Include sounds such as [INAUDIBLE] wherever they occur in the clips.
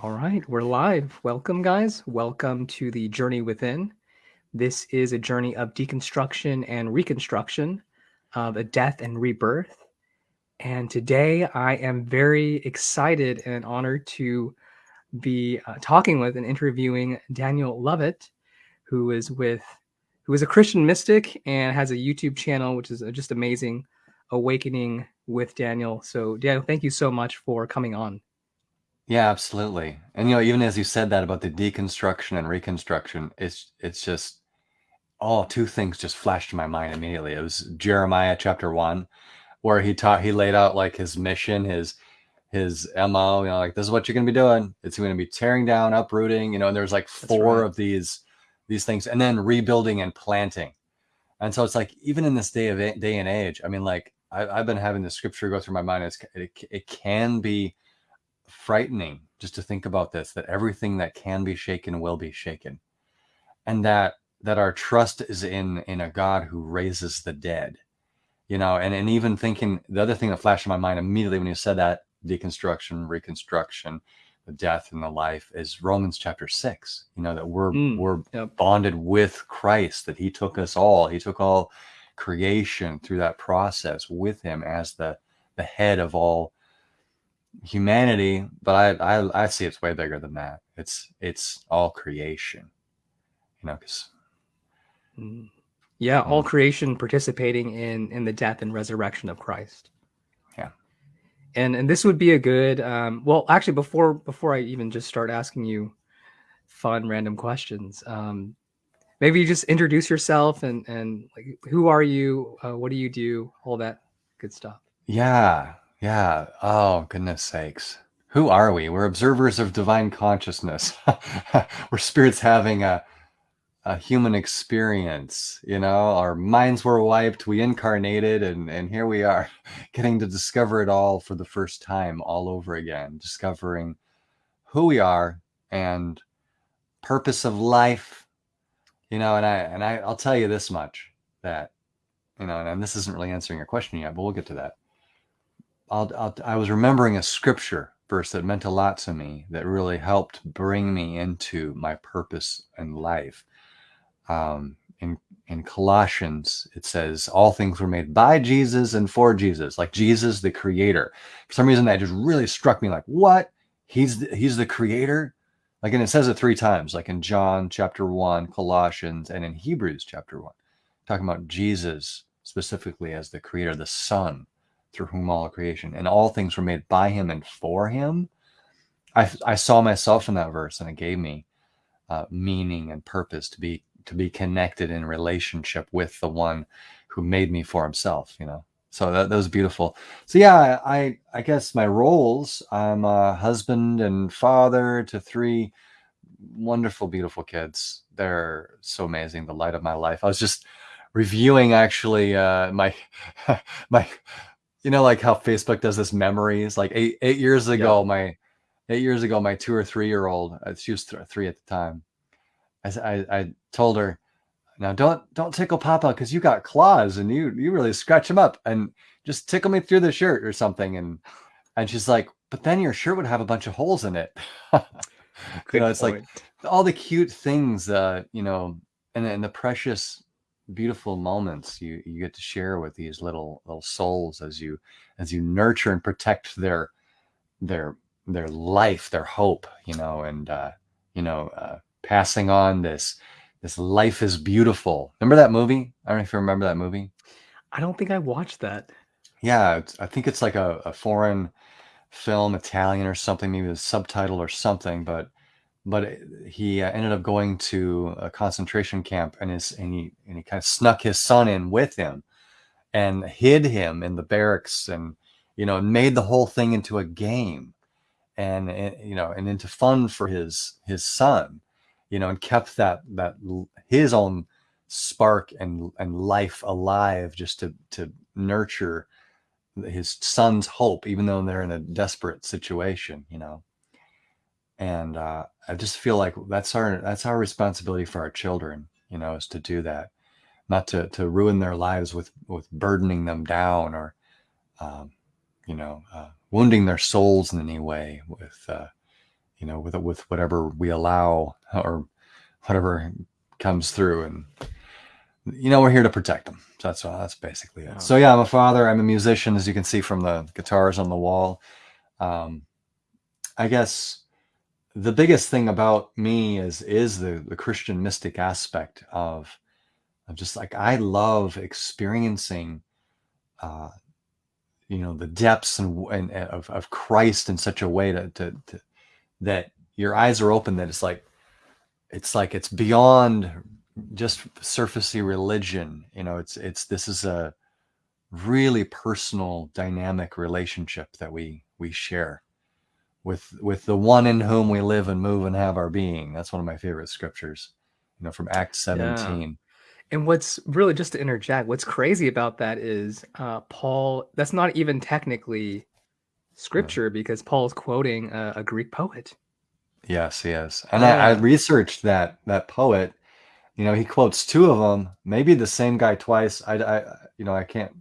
All right, we're live. Welcome, guys. Welcome to the Journey Within. This is a journey of deconstruction and reconstruction of a death and rebirth. And today I am very excited and honored to be uh, talking with and interviewing Daniel Lovett, who is with who is a Christian mystic and has a YouTube channel, which is uh, just amazing, Awakening with Daniel. So, Daniel, thank you so much for coming on. Yeah, absolutely. And you know, even as you said that about the deconstruction and reconstruction, it's it's just oh, two things just flashed to my mind immediately. It was Jeremiah chapter one, where he taught he laid out like his mission, his his MO, you know, like this is what you're gonna be doing. It's gonna be tearing down, uprooting, you know, and there's like four right. of these these things, and then rebuilding and planting. And so it's like even in this day of day and age, I mean, like I, have been having the scripture go through my mind. It's, it, it can be frightening just to think about this that everything that can be shaken will be shaken and that that our trust is in in a god who raises the dead you know and and even thinking the other thing that flashed in my mind immediately when you said that deconstruction reconstruction the death and the life is romans chapter 6 you know that we're mm, we're yep. bonded with christ that he took us all he took all creation through that process with him as the the head of all humanity, but I, I I see it's way bigger than that. It's it's all creation, you know, because mm. yeah, all creation participating in in the death and resurrection of Christ. Yeah, and and this would be a good. Um, well, actually, before before I even just start asking you fun random questions, um, maybe you just introduce yourself and and like who are you, uh, what do you do, all that good stuff. Yeah. Yeah. Oh, goodness sakes. Who are we? We're observers of divine consciousness. [LAUGHS] We're spirits having a, a human experience. You know, our minds were wiped, we incarnated, and, and here we are [LAUGHS] getting to discover it all for the first time, all over again, discovering who we are and purpose of life. You know, and I and I, I'll tell you this much that, you know, and this isn't really answering your question yet, but we'll get to that I'll, I'll, i was remembering a scripture verse that meant a lot to me that really helped bring me into my purpose in life. Um, in in Colossians, it says all things were made by Jesus and for Jesus, like Jesus, the creator. For some reason, that just really struck me like, what? He's the, he's the creator? Like, and it says it three times, like in John chapter one, Colossians, and in Hebrews chapter one, talking about Jesus specifically as the creator, the son through whom all creation and all things were made by him and for him. I, I saw myself in that verse and it gave me uh, meaning and purpose to be to be connected in relationship with the one who made me for himself, you know. So that, that was beautiful. So yeah, I I guess my roles, I'm a husband and father to three wonderful, beautiful kids. They're so amazing, the light of my life. I was just reviewing actually uh, my [LAUGHS] my you know, like how Facebook does this memories. Like eight eight years ago, my eight years ago, my two or three year old, uh, she was th- three at the time. I, I, I told her, now don't don't tickle Papa because you got claws and you you really scratch him up and just tickle me through the shirt or something. And and she's like, but then your shirt would have a bunch of holes in it. [LAUGHS] you know, it's point. like all the cute things, uh, you know, and and the precious beautiful moments you you get to share with these little little souls as you as you nurture and protect their their their life their hope you know and uh you know uh passing on this this life is beautiful. Remember that movie? I don't know if you remember that movie. I don't think i watched that. Yeah i think it's like a, a foreign film italian or something maybe the subtitle or something but but he uh, ended up going to a concentration camp and his and he and he kind of snuck his son in with him and hid him in the barracks and you know made the whole thing into a game and, and you know and into fun for his his son you know and kept that that his own spark and and life alive just to to nurture his son's hope even though they're in a desperate situation you know and uh, I just feel like that's our that's our responsibility for our children, you know, is to do that, not to to ruin their lives with with burdening them down or, um, you know, uh, wounding their souls in any way with, uh, you know, with with whatever we allow or whatever comes through, and you know, we're here to protect them. So that's that's basically it. So yeah, I'm a father. I'm a musician, as you can see from the guitars on the wall. Um, I guess the biggest thing about me is is the the Christian mystic aspect of of just like I love experiencing uh, you know the depths and, and of, of Christ in such a way to, to, to that your eyes are open that it's like it's like it's beyond just surfacey religion you know it's it's this is a really personal dynamic relationship that we we share with with the one in whom we live and move and have our being that's one of my favorite scriptures you know from act 17 yeah. And what's really just to interject, what's crazy about that is uh, Paul. That's not even technically scripture because Paul's quoting a, a Greek poet. Yes, yes. And yeah. I, I, researched that that poet. You know, he quotes two of them, maybe the same guy twice. I, I you know, I can't,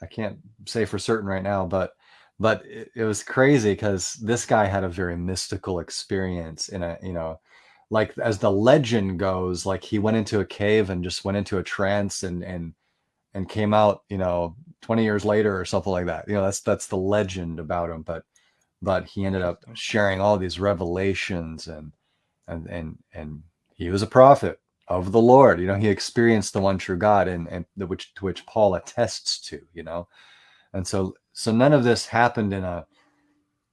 I can't say for certain right now, but but it, it was crazy because this guy had a very mystical experience in a you know like as the legend goes, like he went into a cave and just went into a trance and and and came out, you know, 20 years later or something like that. You know, that's that's the legend about him. But but he ended up sharing all these revelations and and and and he was a prophet of the Lord. You know, he experienced the one true God and and the, which to which Paul attests to, you know. And so so none of this happened in a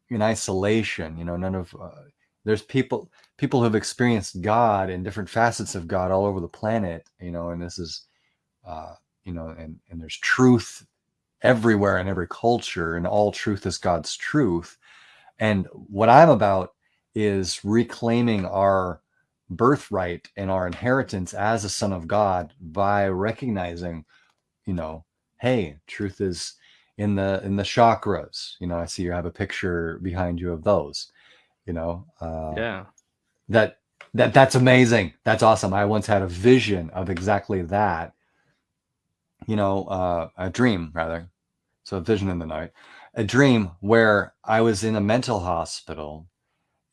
in isolation, you know, none of uh, there's people people who have experienced God and different facets of God all over the planet, you know, and this is, uh, you know, and, and there's truth everywhere in every culture, and all truth is God's truth. And what I'm about is reclaiming our birthright and our inheritance as a son of God by recognizing, you know, hey, truth is in the in the chakras. You know, I see you have a picture behind you of those. You know, uh, yeah, that that that's amazing. That's awesome. I once had a vision of exactly that. You know, uh, a dream rather. So a vision in the night, a dream where I was in a mental hospital,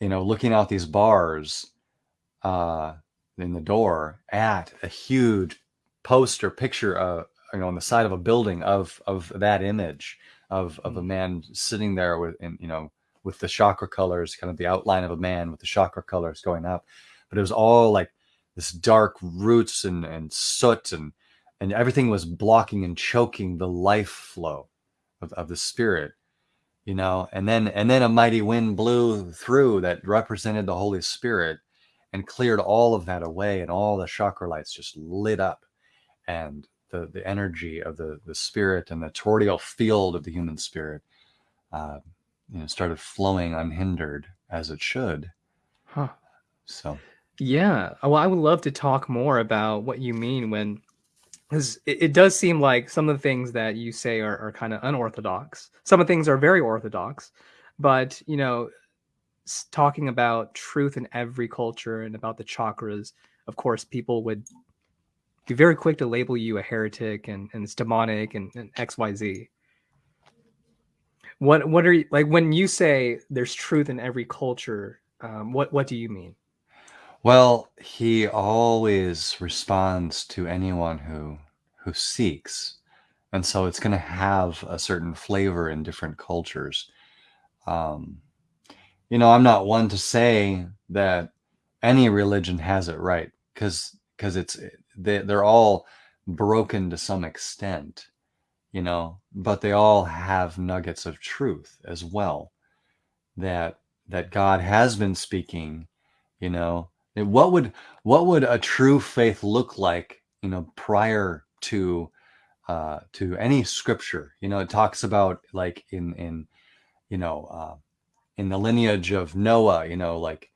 you know, looking out these bars uh, in the door at a huge poster picture, uh, you know, on the side of a building of of that image of of a mm. man sitting there with, in, you know, with the chakra colors, kind of the outline of a man with the chakra colors going up. But it was all like this dark roots and, and soot and and everything was blocking and choking the life flow of, of the spirit you know and then and then a mighty wind blew through that represented the holy spirit and cleared all of that away and all the chakra lights just lit up and the the energy of the the spirit and the toroidal field of the human spirit uh, you know started flowing unhindered as it should. Huh. So. Yeah. Well i would love to talk more about what you mean when because it, it, does seem like some of the things that you say are, are kind of unorthodox. Some of the things are very orthodox but you know talking about truth in every culture and about the chakras of course people would be very quick to label you a heretic and, and it's demonic and, and xyz what what are you like when you say there's truth in every culture? Um, what what do you mean? Well, he always responds to anyone who who seeks, and so it's going to have a certain flavor in different cultures. Um, you know, I'm not one to say that any religion has it right because because it's they, they're all broken to some extent you know, but they all have nuggets of truth as well. That that God has been speaking, you know. What would what would a true faith look like, you know, prior to uh, to any scripture? You know, it talks about like in in you know uh, in the lineage of Noah, you know, like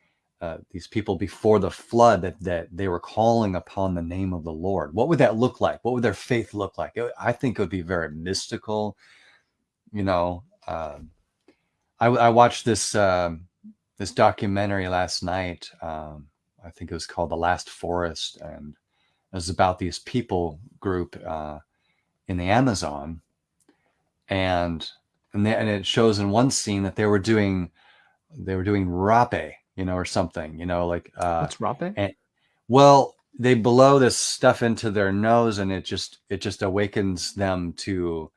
uh, these people before the flood that that they were calling upon the name of the Lord. What would that look like? What would their faith look like? It, I think it would be very mystical. You know, uh, I, I, watched this uh, this documentary last night. Um, I think it was called The Last Forest, and it was about these people group uh, in the Amazon, and and, they, and it shows in one scene that they were doing they were doing rapé, you know, or something, you know, like uh, What's rapé? and well, they blow this stuff into their nose, and it just it just awakens them to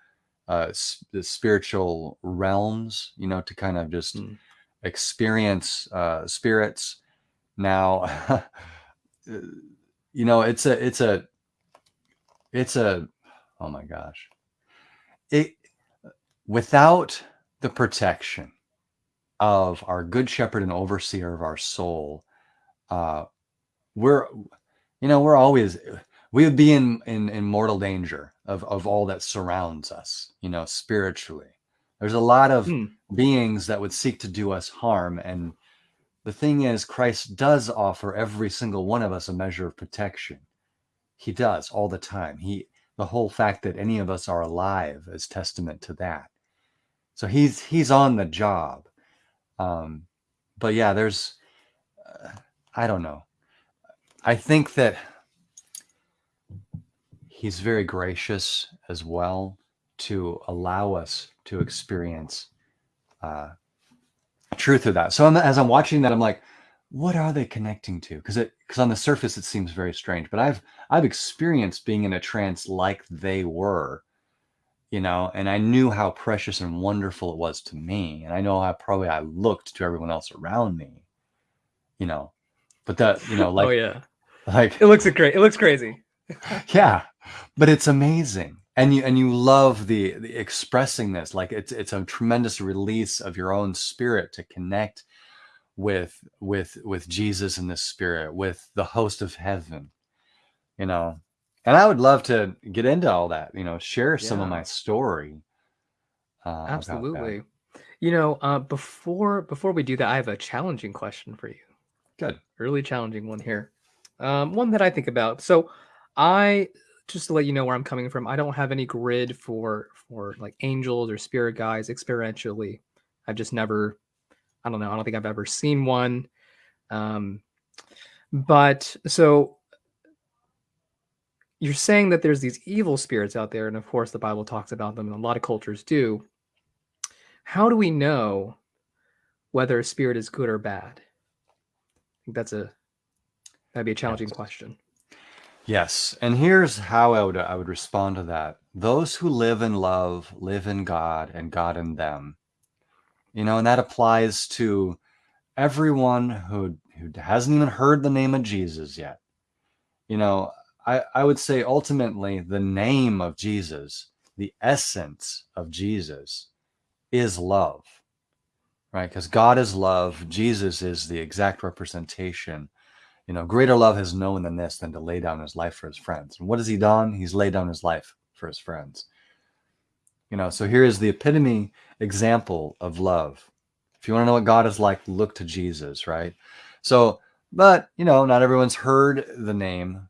uh, the spiritual realms, you know, to kind of just Hmm. experience uh, spirits. Now, [LAUGHS] you know, it's a it's a it's a oh my gosh, it without the protection of our good shepherd and overseer of our soul, uh, we're you know we're always we would be in, in in mortal danger of of all that surrounds us you know spiritually. There's a lot of Hmm. beings that would seek to do us harm and the thing is christ does offer every single one of us a measure of protection. He does all the time. He the whole fact that any of us are alive is testament to that. So he's he's on the job um but yeah there's uh, i don't know i think that he's very gracious as well to allow us to experience uh, truth of that. So I'm, as I'm watching that, I'm like, what are they connecting to? Because it because on the surface it seems very strange, but I've I've experienced being in a trance like they were, you know, and I knew how precious and wonderful it was to me, and I know how probably I looked to everyone else around me, you know, but that you know oh, like oh yeah, [LAUGHS] like it looks great. It looks crazy. [LAUGHS] yeah but it's amazing and you and you love the, the expressing this like it's it's a tremendous release of your own spirit to connect with with with jesus and the spirit with the host of heaven you know and i would love to get into all that you know share some of my story uh. Absolutely. You know, uh, before before we do that, I have a challenging question for you. good Really challenging one here. Um, one that I think about. So, I just to let you know where I'm coming from. I don't have any grid for for like angels or spirit guides experientially. I've just never. I don't know. I don't think I've ever seen one. Um, but so you're saying that there's these evil spirits out there, and of course the Bible talks about them, and a lot of cultures do. How do we know whether a spirit is good or bad? I think that's a that'd be a challenging Yes. question. Yes, and here's how I would I would respond to that. Those who live in love live in God and God in them. You know, and that applies to everyone who who hasn't even heard the name of Jesus yet. You know, I I would say ultimately the name of Jesus, the essence of Jesus is love. Right? Because God is love, Jesus is the exact representation you know, greater love has no one than this than to lay down his life for his friends. And what has he done? He's laid down his life for his friends. You know, so here is the epitome example of love. If you want to know what God is like, look to Jesus, right? So, but, you know, not everyone's heard the name.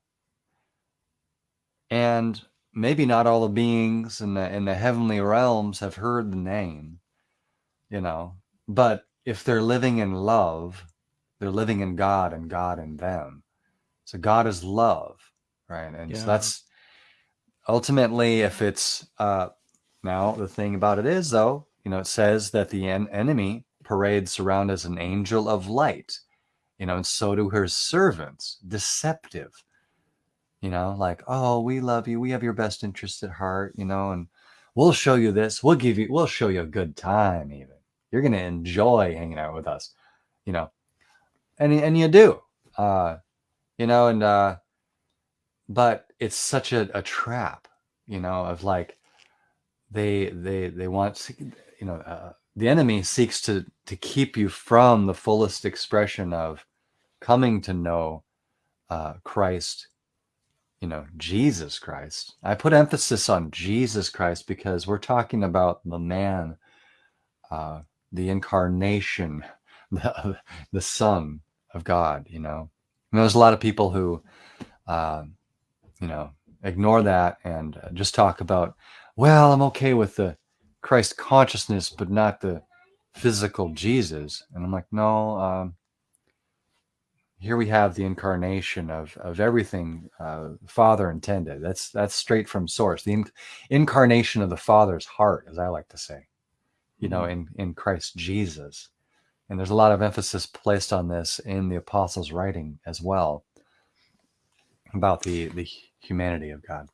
And maybe not all the beings in the in the heavenly realms have heard the name, you know. But if they're living in love, they're living in God and God in them. So God is love, right? And Yeah. so that's ultimately if it's uh now the thing about it is though, you know, it says that the en- enemy parades around as an angel of light, you know, and so do her servants, deceptive. You know, like, oh, we love you, we have your best interest at heart, you know, and we'll show you this, we'll give you, we'll show you a good time, even. You're gonna enjoy hanging out with us, you know and and you do uh you know and uh but it's such a, a trap you know of like they they they want you know uh, the enemy seeks to to keep you from the fullest expression of coming to know uh christ you know jesus christ i put emphasis on jesus christ because we're talking about the man uh the incarnation [LAUGHS] the, the son of God, you know. And there's a lot of people who, um, you know, ignore that and uh, just talk about, well, I'm okay with the Christ consciousness, but not the physical Jesus. And I'm like, no, um, here we have the incarnation of, of everything uh, Father intended. That's that's straight from source. The in- incarnation of the Father's heart, as I like to say, you know, in, in Christ Jesus. And there's a lot of emphasis placed on this in the apostles' writing as well about the the humanity of God.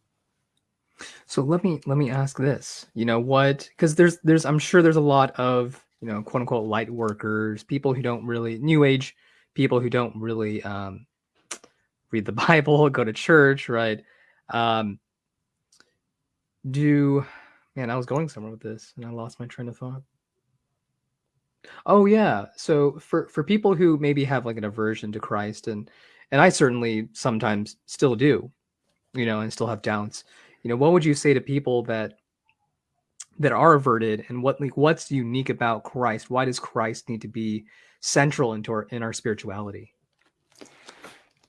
So let me let me ask this. You know what? Because there's there's I'm sure there's a lot of you know quote unquote light workers, people who don't really new age people who don't really um, read the [LAUGHS] Bible, go to church, right? Um, do man, I was going somewhere with this and I lost my train of thought. Oh yeah. So for for people who maybe have like an aversion to Christ and and I certainly sometimes still do, you know, and still have doubts. You know, what would you say to people that that are averted and what like what's unique about Christ? Why does Christ need to be central into our in our spirituality?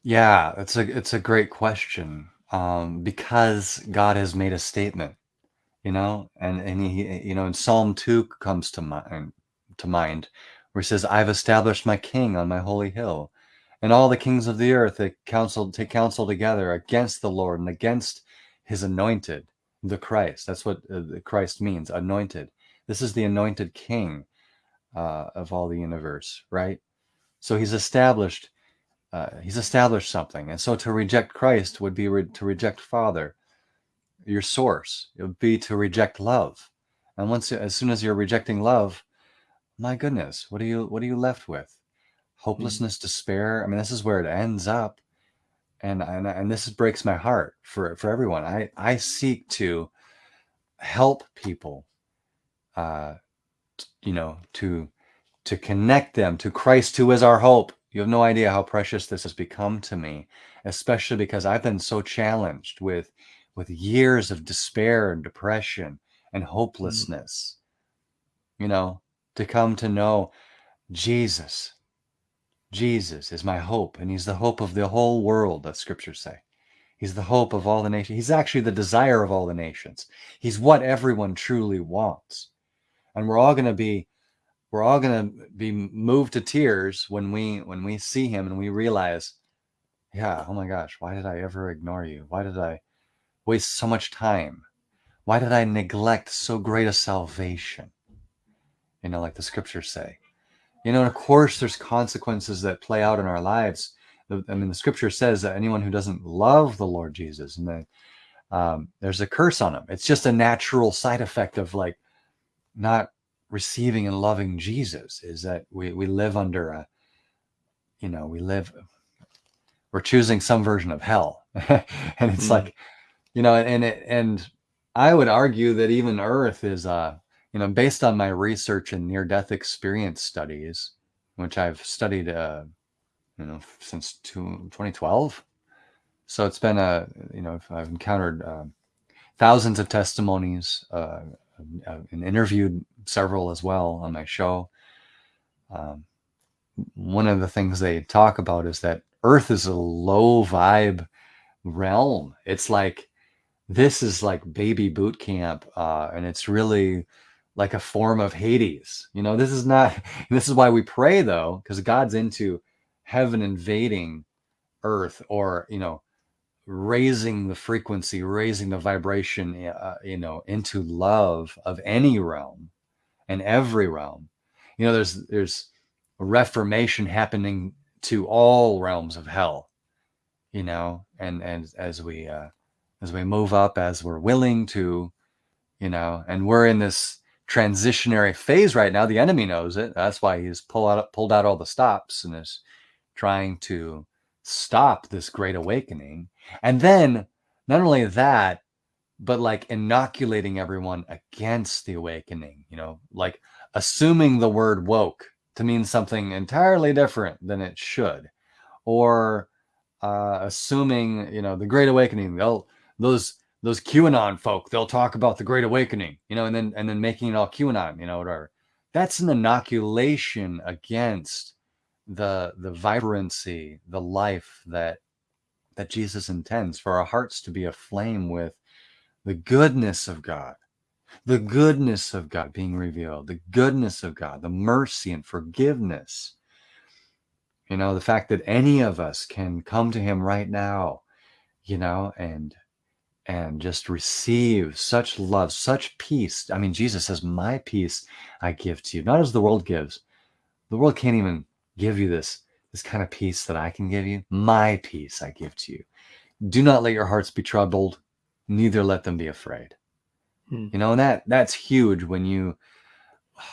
Yeah, it's a it's a great question. Um, because God has made a statement, you know, and and he you know in Psalm two comes to mind to mind where he says, "I've established my king on my holy hill." And all the kings of the earth that counsel take counsel together against the Lord and against his anointed, the Christ. That's what uh, Christ means, anointed. This is the anointed king uh, of all the universe, right? So he's established uh, he's established something. And so to reject Christ would be re- to reject Father, your source. It would be to reject love. And once as soon as you're rejecting love, my goodness, what are you what are you left with? Hopelessness, mm-hmm. despair. I mean, this is where it ends up and and and this breaks my heart for for everyone. I I seek to help people, uh, you know, to to connect them to Christ, who is our hope. You have no idea how precious this has become to me, especially because I've been so challenged with with years of despair and depression and mm. hopelessness. Mm. You know, to come to know Jesus, Jesus is my hope, and he's the hope of the whole world, that scriptures say. He's the hope of all the nations. He's actually the desire of all the nations. He's what everyone truly wants. And we're all going to be we're all going to be moved to tears when we when we see him and we realize, yeah, oh my gosh, why did I ever ignore you? Why did I waste so much time? Why did I neglect so great a salvation? You know, like the scriptures say. You know, and of course, there's consequences that play out in our lives. I mean, the scripture says that anyone who doesn't love the Lord Jesus, and then um, there's a curse on them. It's just a natural side effect of like not receiving and loving Jesus. Is that we we live under a, you know, we live, we're choosing some version of hell, [LAUGHS] and it's mm. like, you know, and it, and I would argue that even Earth is uh you know, based on my research and near-death experience studies, which I've studied, uh, you know, since two, 2012. So it's been a, you know, I've encountered uh, thousands of testimonies uh, and interviewed several as well on my show. Um, one of the things they talk about is that Earth is a low vibe realm. It's like this is like baby boot camp, uh, and it's really like a form of Hades. You know, this is not, [LAUGHS] this is why we pray though, because God's into heaven invading earth or, you know, raising the frequency, raising the vibration, uh, you know, into love of any realm and every realm. You know, there's, there's a reformation happening to all realms of hell, you know, and, and as we, uh, as we move up, as we're willing to, you know, and we're in this, transitionary phase right now. The enemy knows it. That's why he's pulled out pulled out all the stops and is trying to stop this great awakening. And then not only that, but like inoculating everyone against the awakening, you know, like assuming the word woke to mean something entirely different than it should, or uh, assuming, you know, the Great Awakening. They'll those those QAnon folk, they'll talk about the Great Awakening, you know, and then and then making it all QAnon, you know, whatever. That's an inoculation against the the vibrancy, the life that that Jesus intends for our hearts to be aflame with the goodness of God, the goodness of God being revealed, the goodness of God, the mercy and forgiveness. You know, the fact that any of us can come to Him right now, you know, and and just receive such love, such peace. I mean, Jesus says, My peace I give to you, not as the world gives. the world can't even give you this this kind of peace that I can give you. My peace I give to you. Do not let your hearts be troubled, neither let them be afraid. Hmm. You know, and that that's huge when you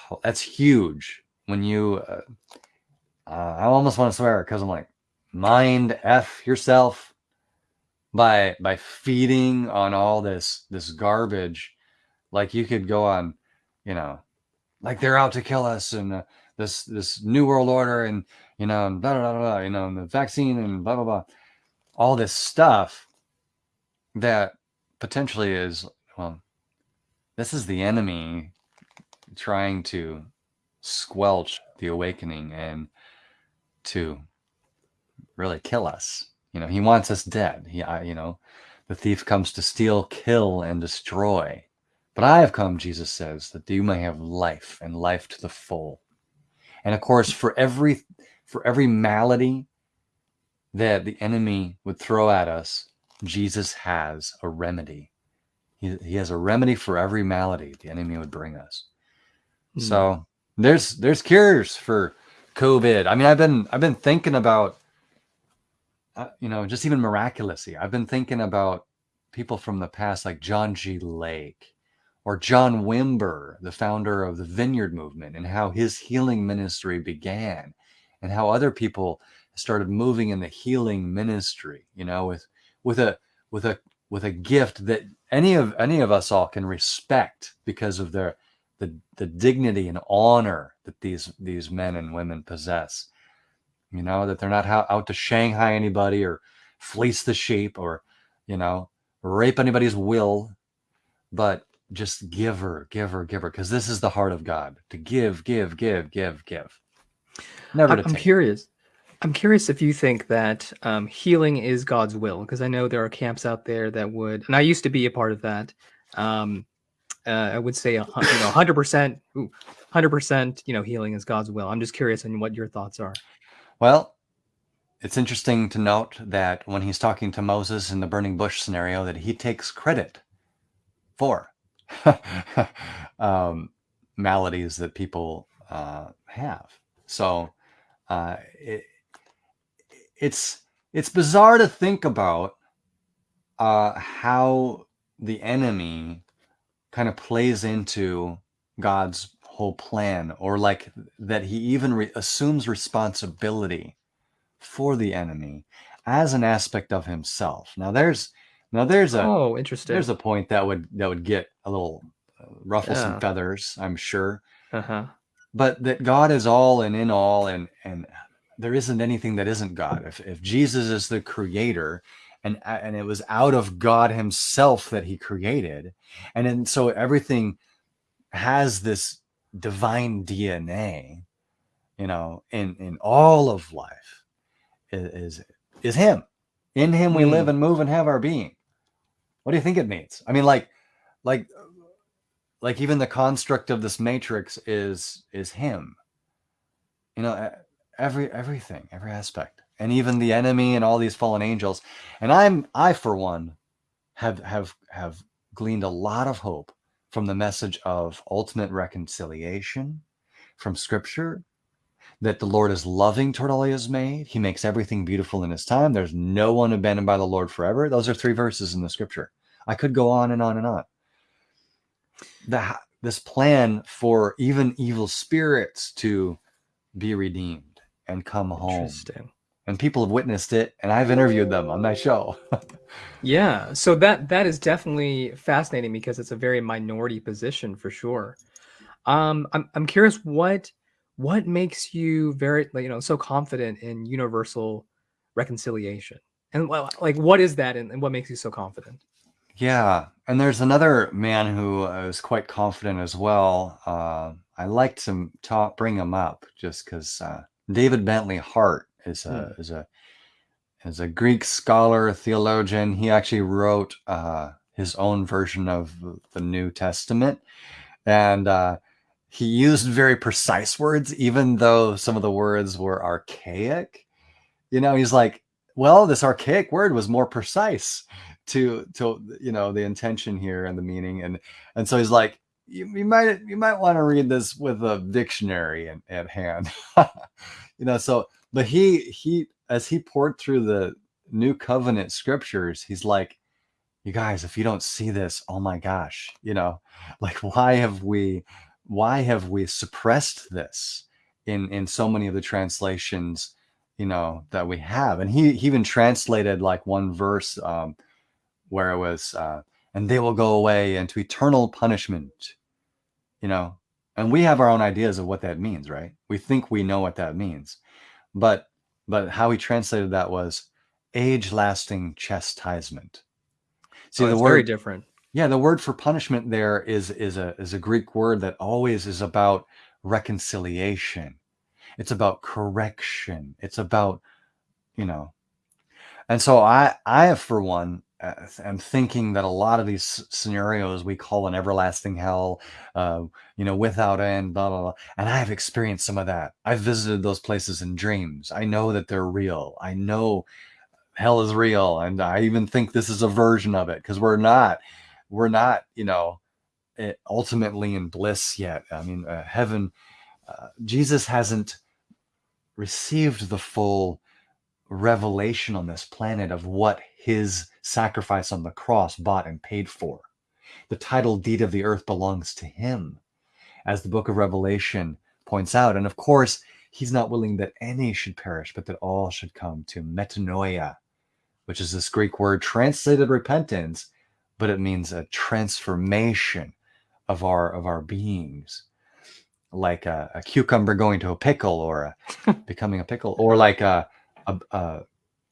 oh, [SIGHS] that's huge when you uh, uh, I almost want to swear because I'm like mind f yourself by by feeding on all this this garbage like you could go on you know like they're out to kill us and uh, this this new world order and you know blah, blah, blah, you know the vaccine and blah blah blah all this stuff that potentially is well this is the enemy trying to squelch the awakening and to really kill us. You know, he wants us dead. He, I, you know, the thief comes to steal, kill, and destroy. But I have come, Jesus says, that you may have life and life to the full. And of course, for every for every malady that the enemy would throw at us, Jesus has a remedy. He, he has a remedy for every malady the enemy would bring us. Mm. So there's there's cures for COVID. I mean, I've been I've been thinking about, uh, you know, just even miraculously. I've been thinking about people from the past, like John G. Lake, or John Wimber, the founder of the Vineyard Movement, and how his healing ministry began, and how other people started moving in the healing ministry. You know, with with a with a with a gift that any of any of us all can respect because of their the, the dignity and honor that these these men and women possess. You know that they're not out to Shanghai anybody or fleece the sheep or you know rape anybody's will, but just giver, giver, giver, because this is the heart of God to give, give, give, give, give. Never. I'm curious. I'm curious if you think that um, healing is God's will, because I know there are camps out there that would, and I used to be a part of that. Um, uh, I would say, you know, hundred percent, hundred percent, you know, healing is God's will. I'm just curious on what your thoughts are. Well, it's interesting to note that when he's talking to Moses in the burning bush scenario, that he takes credit for [LAUGHS] um, maladies that people uh, have. So uh, it, it's it's bizarre to think about uh, how the enemy kind of plays into God's whole plan, or like that he even re- assumes responsibility for the enemy as an aspect of himself. Now there's now there's a oh interesting there's a point that would that would get a little uh, ruffle yeah. some feathers, I'm sure. Uh-huh. But that God is all and in all, and and there isn't anything that isn't God. If if Jesus is the creator, and and it was out of God Himself that He created, and then so everything has this divine DNA, you know, in in all of life is is, is Him. In Him we live hmm. and move and have our being. What do you think it means? I mean, like, like, like even the construct of this matrix is is Him. You know, every everything, every aspect and even the enemy and all these fallen angels. And I'm I for one have have have gleaned a lot of hope from the message of ultimate reconciliation from scripture that the Lord is loving toward all he has made. He makes everything beautiful in his time. There's no one abandoned by the Lord forever. Those are three verses in the scripture. I could go on and on and on. The, this plan for even evil spirits to be redeemed and come home and people have witnessed it and I've interviewed them on my show. [LAUGHS] yeah, so that that is definitely fascinating because it's a very minority position for sure. Um, I'm I'm curious what what makes you very you know so confident in universal reconciliation and like what is that and, and what makes you so confident? Yeah, and there's another man who is quite confident as well. Uh, I like to talk, bring him up just because uh, David Bentley Hart is a hmm. is a is a Greek scholar, theologian. He actually wrote uh, his own version of the New Testament, and uh, he used very precise words, even though some of the words were archaic. You know, he's like, well, this archaic word was more precise to to you know the intention here and the meaning, and and so he's like, you, you might you might want to read this with a dictionary in, at hand. [LAUGHS] you know, so but he he as he poured through the new covenant scriptures, he's like, you guys, if you don't see this, oh my gosh, you know, like why have we why have we suppressed this in in so many of the translations, you know, that we have? And he, he even translated like one verse um, where it was, uh, and they will go away into eternal punishment you know, and we have our own ideas of what that means, right? We think we know what that means. But but how he translated that was age-lasting chastisement. See, oh, the word very different. Yeah, the word for punishment there is is a is a Greek word that always is about reconciliation. It's about correction. It's about, you know. And so I I for one am thinking that a lot of these scenarios we call an everlasting hell, uh, you know, without end, blah, blah, blah. And I have experienced some of that. I've visited those places in dreams. I know that they're real. I know hell is real. And I even think this is a version of it because we're not, we're not, you know, eh, ultimately in bliss yet. I mean, uh, heaven, uh, Jesus hasn't received the full revelation on this planet of what his sacrifice on the cross bought and paid for. The title deed of the earth belongs to him, as the book of Revelation points out. And of course, he's not willing that any should perish, but that all should come to metanoia, which is this Greek word translated repentance, but it means a transformation of our of our beings like a, a, cucumber going to a pickle or a, [LAUGHS] becoming a pickle or like a, a,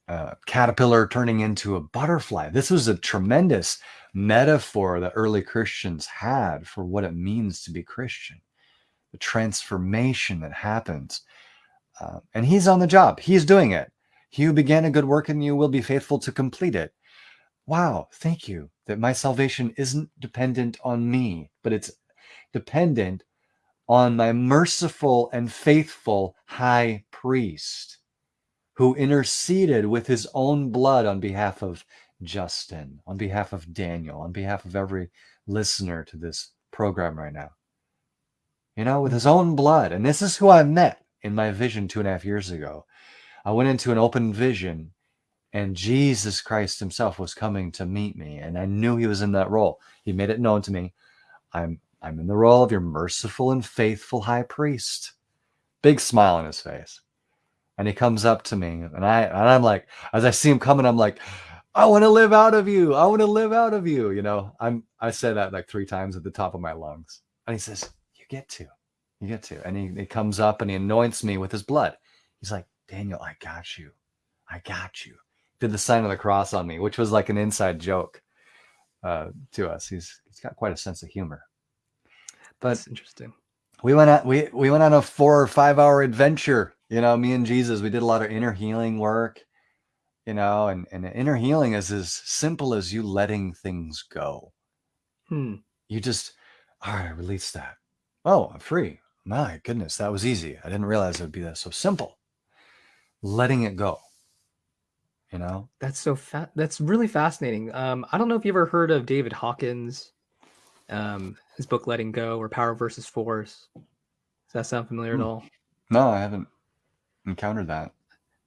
uh, caterpillar turning into a butterfly. This was a tremendous metaphor that early Christians had for what it means to be Christian, the transformation that happens. Uh, and he's on the job, he's doing it. He who began a good work in you will be faithful to complete it. Wow, thank you that my salvation isn't dependent on me, but it's dependent on my merciful and faithful high priest who interceded with his own blood on behalf of Justin, on behalf of Daniel, on behalf of every listener to this program right now. You know, with his own blood. And this is who I met in my vision two and a half years ago. I went into an open vision and Jesus Christ himself was coming to meet me. And I knew he was in that role. He made it known to me. I'm I'm in the role of your merciful and faithful high priest. Big smile on his face and he comes up to me and I and I'm like as I see him coming I'm like I want to live out of you I want to live out of you you know I'm I said that like three times at the top of my lungs and he says you get to you get to and he, he comes up and he anoints me with his blood he's like Daniel I got you I got you did the sign of the cross on me which was like an inside joke uh, to us he's he's got quite a sense of humor but That's interesting we went out we we went on a four or five hour adventure you know, me and Jesus, we did a lot of inner healing work, you know, and, and inner healing is as simple as you letting things go. Hmm. You just, all right, release that. Oh, I'm free. My goodness, that was easy. I didn't realize it would be that so simple. Letting it go. You know? That's so fat. That's really fascinating. Um, I don't know if you ever heard of David Hawkins, um, his book Letting Go or Power versus Force. Does that sound familiar hmm. at all? No, I haven't encountered that.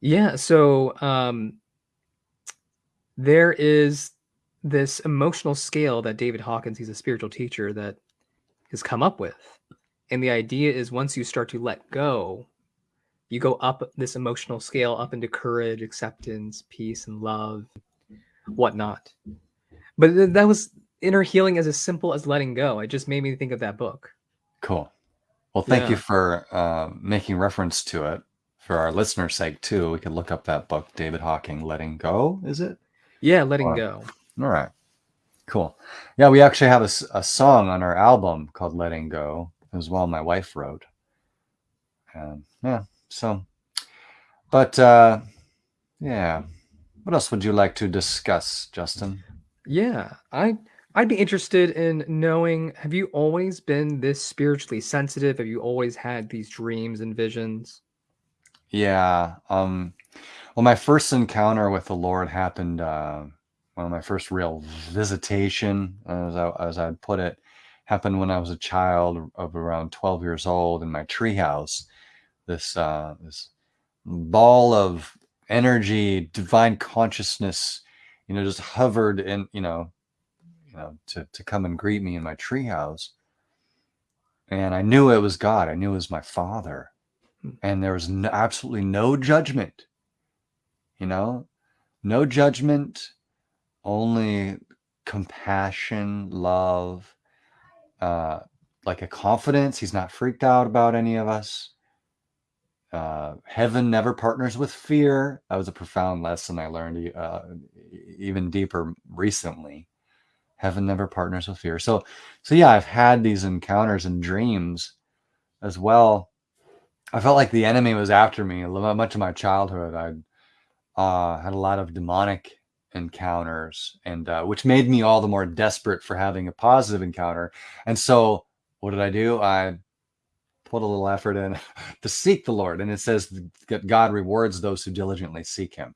Yeah. So um, there is this emotional scale that David Hawkins, he's a spiritual teacher, that has come up with. And the idea is once you start to let go, you go up this emotional scale up into courage, acceptance, peace, and love, whatnot. But that was inner healing as as simple as letting go. It just made me think of that book. Cool. Well, thank yeah. you for uh, making reference to it for our listeners' sake too, we could look up that book, David Hawking, Letting Go. Is it? Yeah, Letting or, Go. All right, cool. Yeah, we actually have a, a song on our album called Letting Go as well. My wife wrote, and yeah, so, but uh, yeah, what else would you like to discuss, Justin? Yeah, I I'd be interested in knowing have you always been this spiritually sensitive? Have you always had these dreams and visions? Yeah. Um, well, my first encounter with the Lord happened, uh, well, my first real visitation, as I, as I'd put it, happened when I was a child of around 12 years old in my treehouse. This uh, this ball of energy, divine consciousness, you know, just hovered and you know, you know, to to come and greet me in my treehouse. And I knew it was God. I knew it was my Father, hmm. and there was no, absolutely no judgment. You know, no judgment, only compassion, love, uh, like a confidence. He's not freaked out about any of us. Uh, heaven never partners with fear. That was a profound lesson I learned uh, even deeper recently. Heaven never partners with fear. So, so yeah, I've had these encounters and dreams as well. I felt like the enemy was after me. Much of my childhood, I uh, had a lot of demonic encounters, and uh, which made me all the more desperate for having a positive encounter. And so, what did I do? I put a little effort in [LAUGHS] to seek the Lord. And it says that God rewards those who diligently seek him.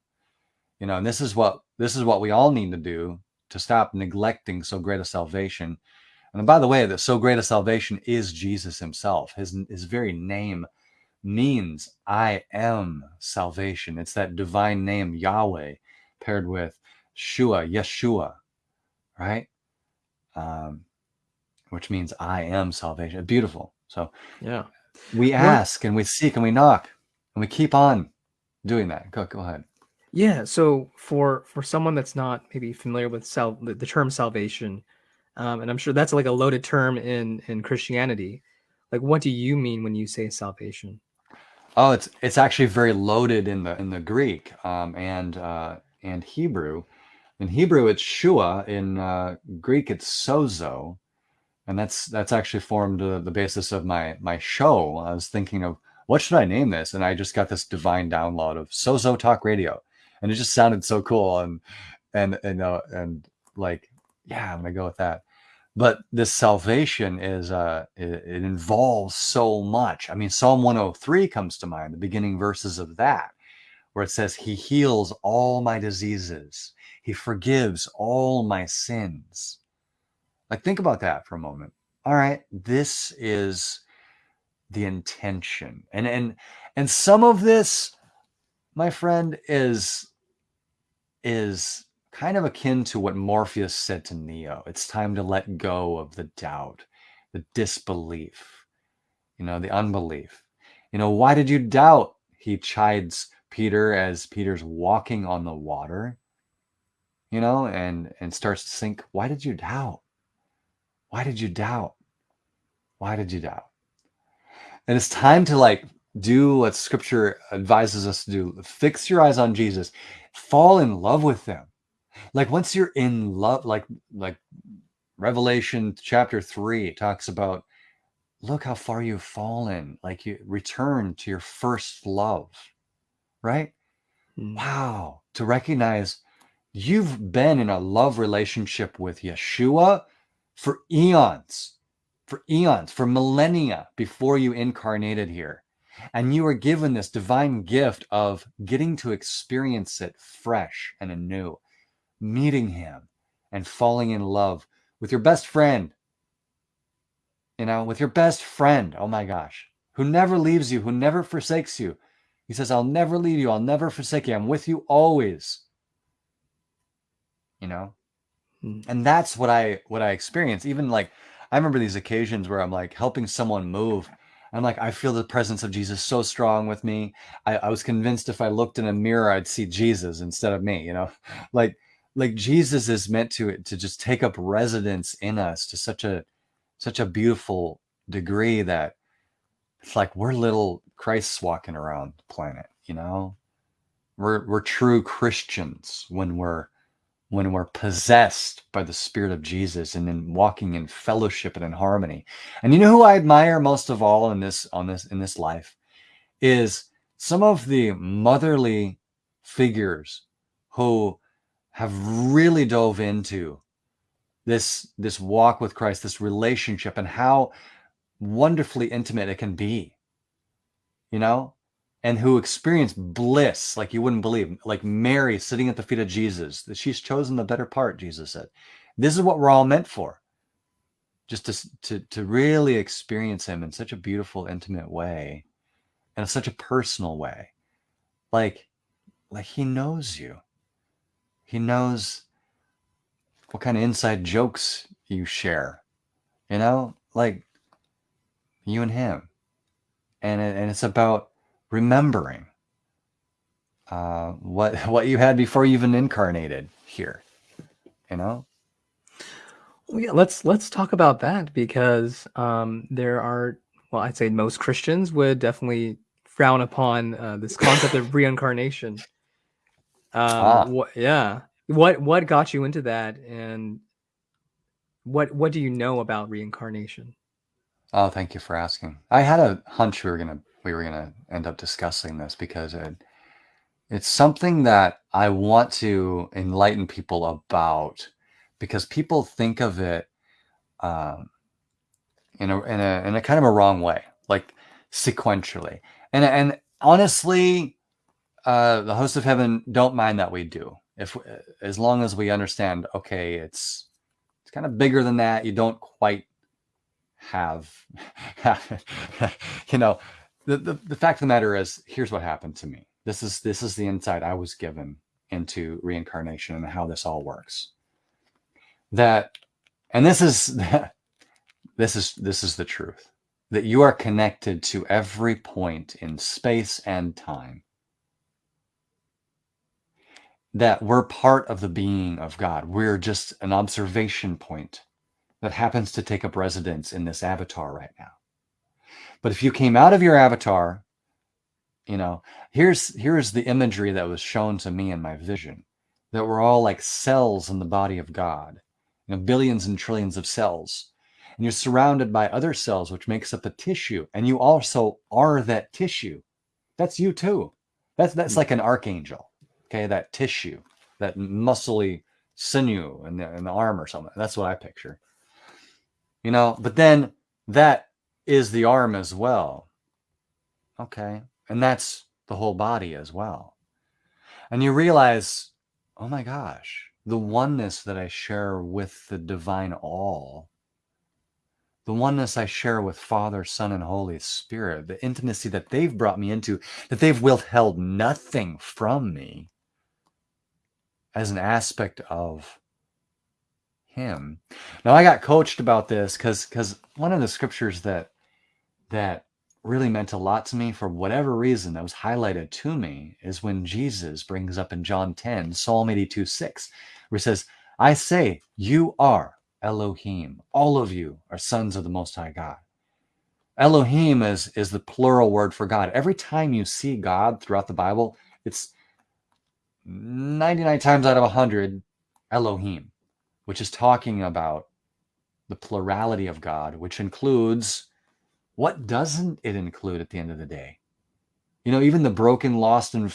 You know, and this is what this is what we all need to do to stop neglecting so great a salvation. And by the way, that so great a salvation is Jesus himself. His his very name means I am salvation. It's that divine name Yahweh paired with Shua, Yeshua, right? Um, which means I am salvation. Beautiful. So yeah, we ask what? and we seek and we knock and we keep on doing that. Go go ahead. Yeah. So for for someone that's not maybe familiar with sal- the, the term salvation, um, and I'm sure that's like a loaded term in in Christianity. Like, what do you mean when you say salvation? Oh, it's it's actually very loaded in the in the Greek um, and uh, and Hebrew. In Hebrew, it's shua. In uh, Greek, it's sozo and that's that's actually formed uh, the basis of my my show. I was thinking of what should I name this, and I just got this divine download of Sozo Talk Radio, and it just sounded so cool, and and and uh, and like yeah, I'm gonna go with that. But this salvation is uh it, it involves so much. I mean, Psalm 103 comes to mind, the beginning verses of that, where it says, "He heals all my diseases, He forgives all my sins." Like, think about that for a moment. All right, this is the intention, and and and some of this, my friend, is is kind of akin to what Morpheus said to Neo. It's time to let go of the doubt, the disbelief, you know, the unbelief. You know, why did you doubt? He chides Peter as Peter's walking on the water, you know, and and starts to think, why did you doubt? Why did you doubt? Why did you doubt? And it's time to like do what scripture advises us to do. Fix your eyes on Jesus. Fall in love with them. Like once you're in love, like like Revelation chapter 3 talks about look how far you've fallen. Like you return to your first love. Right? Mm. Wow. To recognize you've been in a love relationship with Yeshua for eons, for eons, for millennia before you incarnated here. And you are given this divine gift of getting to experience it fresh and anew, meeting Him and falling in love with your best friend. You know, with your best friend. Oh my gosh, who never leaves you, who never forsakes you. He says, I'll never leave you. I'll never forsake you. I'm with you always. You know. And that's what I what I experience. Even like I remember these occasions where I'm like helping someone move. I'm like, I feel the presence of Jesus so strong with me. I, I was convinced if I looked in a mirror, I'd see Jesus instead of me, you know? [LAUGHS] Like like Jesus is meant to to just take up residence in us to such a such a beautiful degree that it's like we're little Christs walking around the planet, you know? We're we're true Christians when we're when we're possessed by the Spirit of Jesus and then walking in fellowship and in harmony. And you know who I admire most of all in this on this in this life is some of the motherly figures who have really dove into this this walk with Christ, this relationship, and how wonderfully intimate it can be. You know, and who experience bliss like you wouldn't believe, like Mary sitting at the feet of Jesus. That she's chosen the better part, Jesus said. This is what we're all meant for. just to, to to really experience him in such a beautiful intimate way and in such a personal way like like he knows you he knows what kind of inside jokes you share you know like you and him and and it's about remembering uh, what [LAUGHS] what you had before you even incarnated here you know Well, yeah, let's let's talk about that because um, there are well, I'd say most Christians would definitely frown upon uh, this [LAUGHS] concept of reincarnation. ah Um, what, yeah, what what got you into that, and what what do you know about reincarnation? oh thank you for asking i had a hunch we were gonna we were gonna end up discussing this because it, it's something that i want to enlighten people about because people think of it um, in a in a in a kind of a wrong way, like sequentially. And and honestly, uh, the hosts of heaven don't mind that we do, if as long as we understand. Okay, it's it's kind of bigger than that. You don't quite have, [LAUGHS] you know. The, the the fact of the matter is, here's what happened to me. This is this is the insight I was given into reincarnation and how this all works. That, and this is [LAUGHS] this is this is the truth that you are connected to every point in space and time that we're part of the being of god we're just an observation point that happens to take up residence in this avatar right now but if you came out of your avatar you know here's here's the imagery that was shown to me in my vision that we're all like cells in the body of god you know billions and trillions of cells. And you're surrounded by other cells which makes up a tissue and you also are that tissue. That's you too. That's that's Hmm. like an archangel okay? That tissue that muscly sinew in the, in the arm or something. That's what i picture. You know but then that is the arm as well. Okay? And that's the whole body as well. And you realize oh my gosh the oneness that i share with the divine all the oneness I share with Father, Son, and Holy Spirit, the intimacy that they've brought me into, that they've withheld nothing from me as an aspect of Him. Now I got coached about this because because one of the scriptures that that really meant a lot to me for whatever reason that was highlighted to me is when Jesus brings up in John 10, Psalm 82, 6, where he says, I say, you are Elohim. All of you are sons of the Most High God. Elohim is, is the plural word for God. Every time you see God throughout the Bible, it's 99 times out of 100 Elohim, which is talking about the plurality of God, which includes what doesn't it include at the end of the day? You know, even the broken, lost, and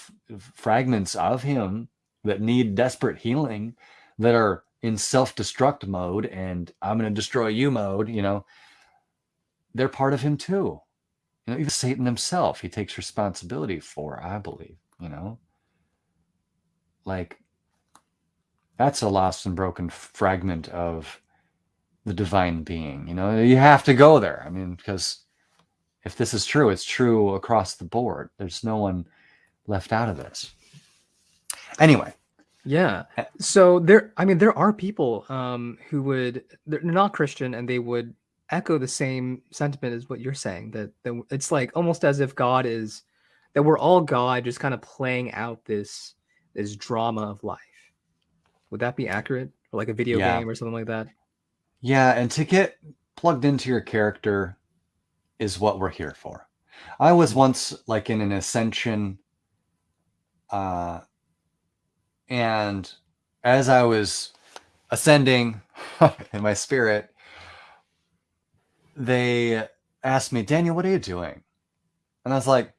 fragments of Him that need desperate healing, that are in self destruct mode and I'm going to destroy you mode, you know, they're part of Him too. You know, even Satan himself, he takes responsibility for, I believe, you know, like that's a lost and broken fragment of the divine being. You know, you have to go there. I mean, because if this is true, it's true across the board. There's no one left out of this. Anyway, Yeah. Uh, So there, I mean, there are people um, who would they're not Christian and they would echo the same sentiment as what you're saying. That that it's like almost as if God is that we're all God, just kind of playing out this this drama of life. Would that be accurate? Or like a video yeah, game or something like that? yeah, and to get plugged into your character is what we're here for. I was once like in an ascension, uh, and as I was ascending [LAUGHS] in my spirit, they asked me, Daniel, what are you doing? And I was like,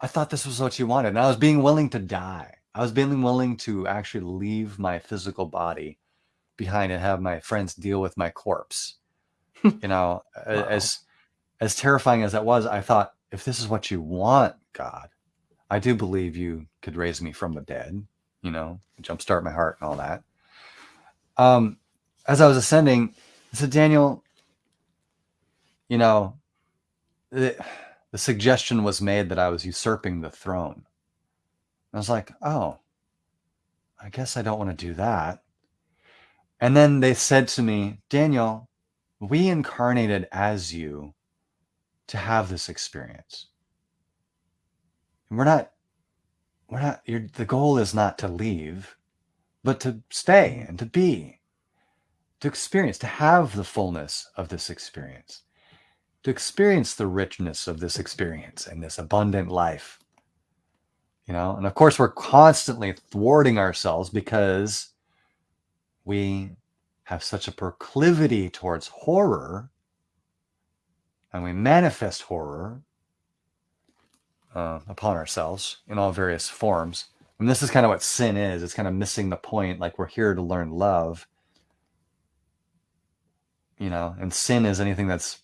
I thought this was what you wanted. And I was being willing to die. I was being willing to actually leave my physical body behind and have my friends deal with my corpse. You know, Wow. as as terrifying as that was, I thought, if this is what you want, God, I do believe you could raise me from the dead, you know, jumpstart my heart and all that. Um, as I was ascending, I said, Daniel, you know, the, the suggestion was made that I was usurping the throne. I was like, oh, I guess I don't want to do that. And then they said to me, Daniel, we incarnated as you to have this experience. And we're not, we're not, the goal is not to leave, but to stay and to be, to experience, to have the fullness of this experience, to experience the richness of this experience and this abundant life. You know, and of course, we're constantly thwarting ourselves because we have such a proclivity towards horror and we manifest horror uh, upon ourselves in all various forms. And this is kind of what sin is. It's kind of missing the point. Like we're here to learn love, you know, and sin is anything that's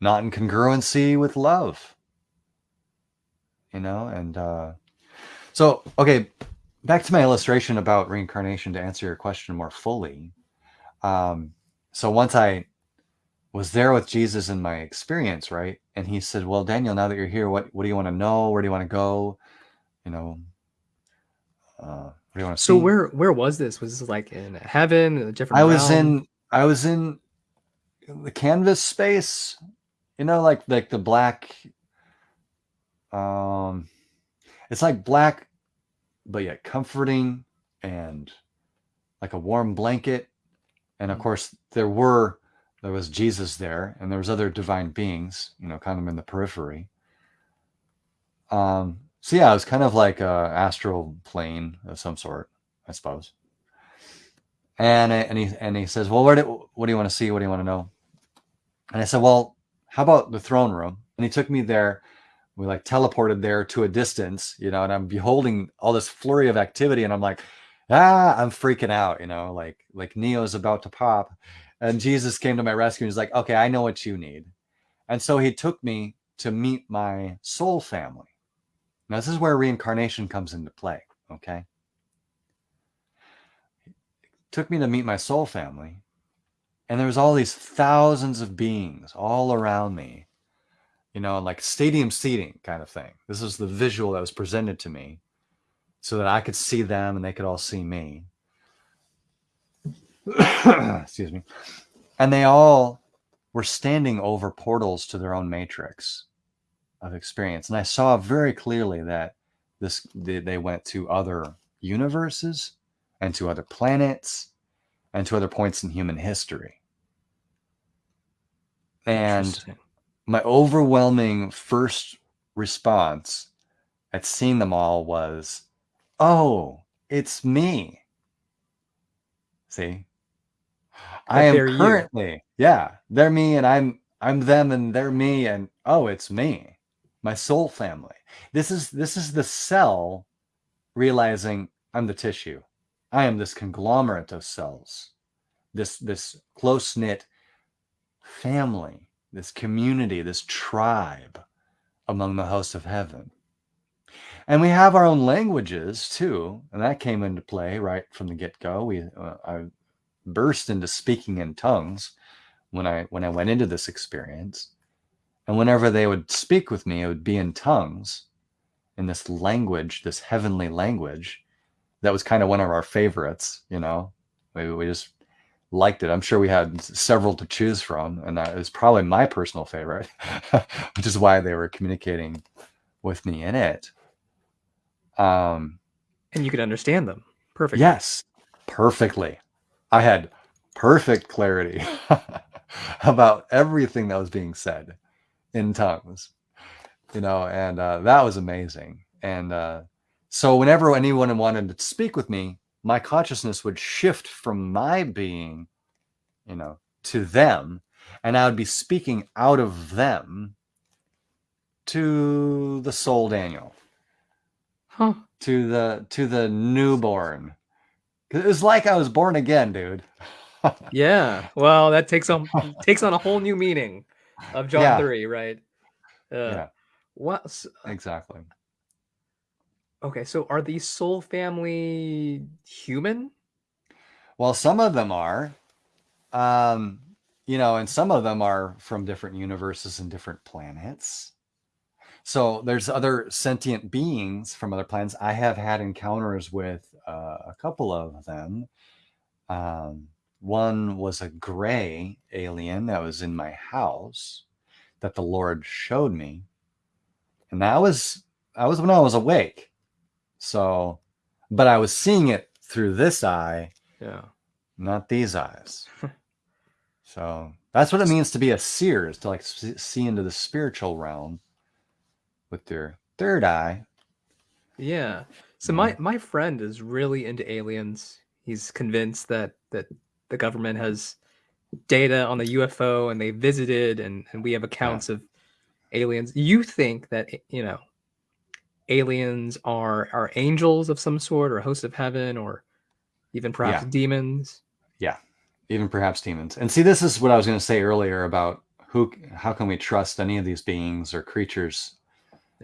not in congruency with love, you know, and uh, so okay. Back to my illustration about reincarnation to answer your question more fully. Um, so once I was there with Jesus in my experience, right? And he said, "Well, Daniel, now that you're here, what what do you want to know? Where do you want to go? You know, uh, what do you want to So see?" where where was this? Was this like in heaven, a different I was in I was in the canvas space, you know, like like the black. Um, it's like black, but yet comforting and like a warm blanket. And of Mm. course, there were there was Jesus there, and there was other divine beings, you know, kind of in the periphery. Um, so yeah, it was kind of like a astral plane of some sort, I suppose. And and he and he says, "Well, do, what do you want to see? What do you want to know?" And I said, "Well, how about the throne room?" And he took me there. We like teleported there to a distance, you know, and I'm beholding all this flurry of activity, and I'm like, ah, I'm freaking out, you know, like like Neo's about to pop. And Jesus came to my rescue he's like, okay, I know what you need. And so he took me to meet my soul family. Now, this is where reincarnation comes into play, okay? Took me to meet my soul family. And there was all these thousands of beings all around me, you know, like stadium seating kind of thing. This was the visual that was presented to me so that I could see them and they could all see me. [COUGHS] Excuse me. And they all were standing over portals to their own matrix of experience. And I saw very clearly that this they, they went to other universes and to other planets and to other points in human history. And my overwhelming first response at seeing them all was, "Oh, it's me." See, I am they're you. currently, yeah, they're me, and I'm I'm them, and they're me, and oh, it's me, my soul family. This is this is the cell realizing I'm the tissue. I am this conglomerate of cells, this this close knit family, this community, this tribe among the hosts of heaven. And we have our own languages too, and that came into play right from the get go. We uh, I burst into speaking in tongues when I when I went into this experience, and whenever they would speak with me, it would be in tongues, in this language, this heavenly language. That was kind of one of our favorites, you know. We, we just liked it. I'm sure we had several to choose from, and that is probably my personal favorite, [LAUGHS] which is why they were communicating with me in it. Um, And you could understand them perfectly. yes, perfectly. I had perfect clarity [LAUGHS] about everything that was being said in tongues, you know, and uh, that was amazing. And uh, so, whenever anyone wanted to speak with me, my consciousness would shift from my being, you know, to them, and I would be speaking out of them to the soul Daniel Huh. to the to the newborn. It was like I was born again, dude. [LAUGHS] Yeah. Well, that takes on takes on a whole new meaning of John Yeah. 3, right? Uh, Yeah, What? s- exactly. Okay, so are these soul family human? Well, some of them are. Um, you know, and some of them are from different universes and different planets. So there's other sentient beings from other planets. I have had encounters with uh, a couple of them. Um, one was a gray alien that was in my house that the Lord showed me, and that was that was when I was awake. So, but I was seeing it through this eye, Yeah. not these eyes. [LAUGHS] so that's what it means to be a seer, is to like see into the spiritual realm with your third eye. Yeah. So Mhm. my my friend is really into aliens. He's convinced that that the government has data on the UFO and they visited and and we have accounts of aliens. You think that you know aliens are are angels of some sort or hosts of heaven or even perhaps Yeah. demons? Yeah. Even perhaps demons. And see, this is what I was going to say earlier about who, how can we trust any of these beings or creatures?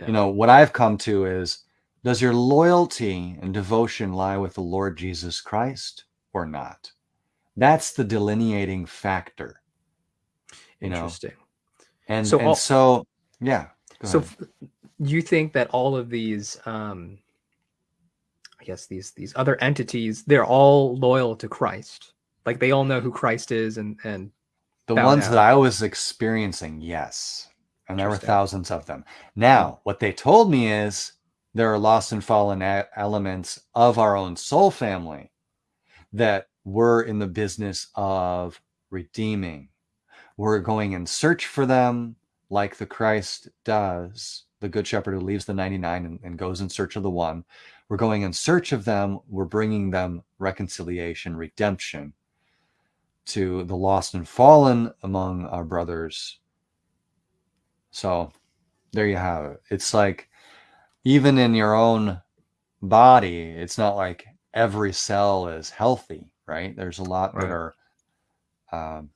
Yeah. You know, what I've come to is, does your loyalty and devotion lie with the Lord Jesus Christ or not? That's the delineating factor. You know, Interesting. and So and all- so yeah. So you think that all of these um I guess these these other entities they're all loyal to Christ. Like they all know who Christ is and and The ones out. that I was experiencing, yes. And there were thousands of them. Now, hmm. what they told me is there are lost and fallen elements of our own soul family that we're in the business of redeeming. We're going in search for them like the Christ does, the good shepherd who leaves the 99 and, and goes in search of the one. We're going in search of them. We're bringing them reconciliation, redemption to the lost and fallen among our brothers. So there you have it. It's like even in your own body, it's not like every cell is healthy, right? There's a lot that are um,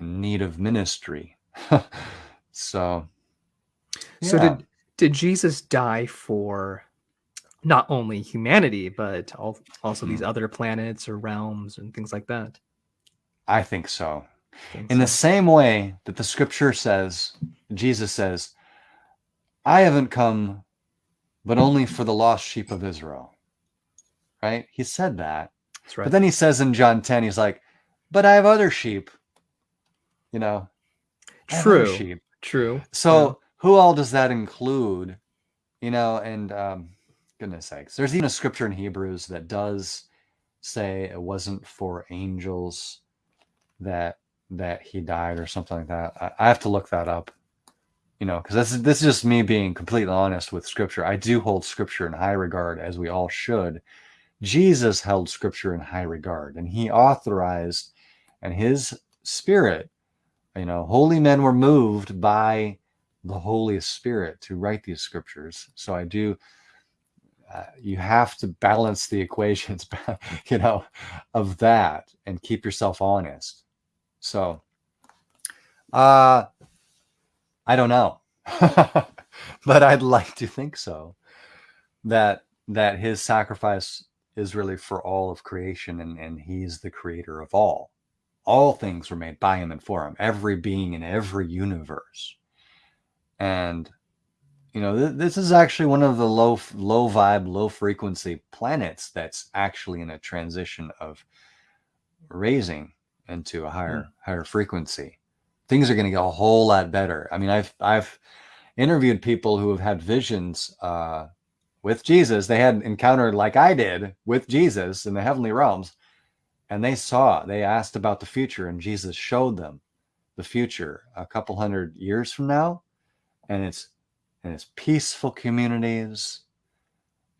in need of ministry. [LAUGHS] so, So did did Jesus die for not only humanity but al- also Hmm. these other planets or realms and things like that? I think so. In the same way that the scripture says, Jesus says, I haven't come but only for the lost sheep of Israel. Right? He said that. That's right. But then he says in John 10, he's like, but I have other sheep. You know, I have other True. sheep. True. So who all does that include? You know, and um, goodness sakes, there's even a scripture in Hebrews that does say it wasn't for angels that that he died or something like that. I, I have to look that up. You know, because this is this is just me being completely honest with scripture. I do hold scripture in high regard, as we all should. Jesus held scripture in high regard, and he authorized, and his spirit, you know, holy men were moved by the Holy Spirit to write these scriptures. So I do. Uh, you have to balance the equations, [LAUGHS] you know, of that, and keep yourself honest. So, uh, I don't know, [LAUGHS] but I'd like to think so. That that his sacrifice is really for all of creation, and and he's the creator of all. All things were made by him and for him. Every being in every universe, and you know th- this is actually one of the low low vibe, low frequency planets that's actually in a transition of raising into a higher higher frequency. Things are going to get a whole lot better. I mean i've i've interviewed people who have had visions uh with jesus. They had encountered like i did with jesus in the heavenly realms and they saw they asked about the future and jesus showed them the future a couple hundred years from now. And it's and it's peaceful communities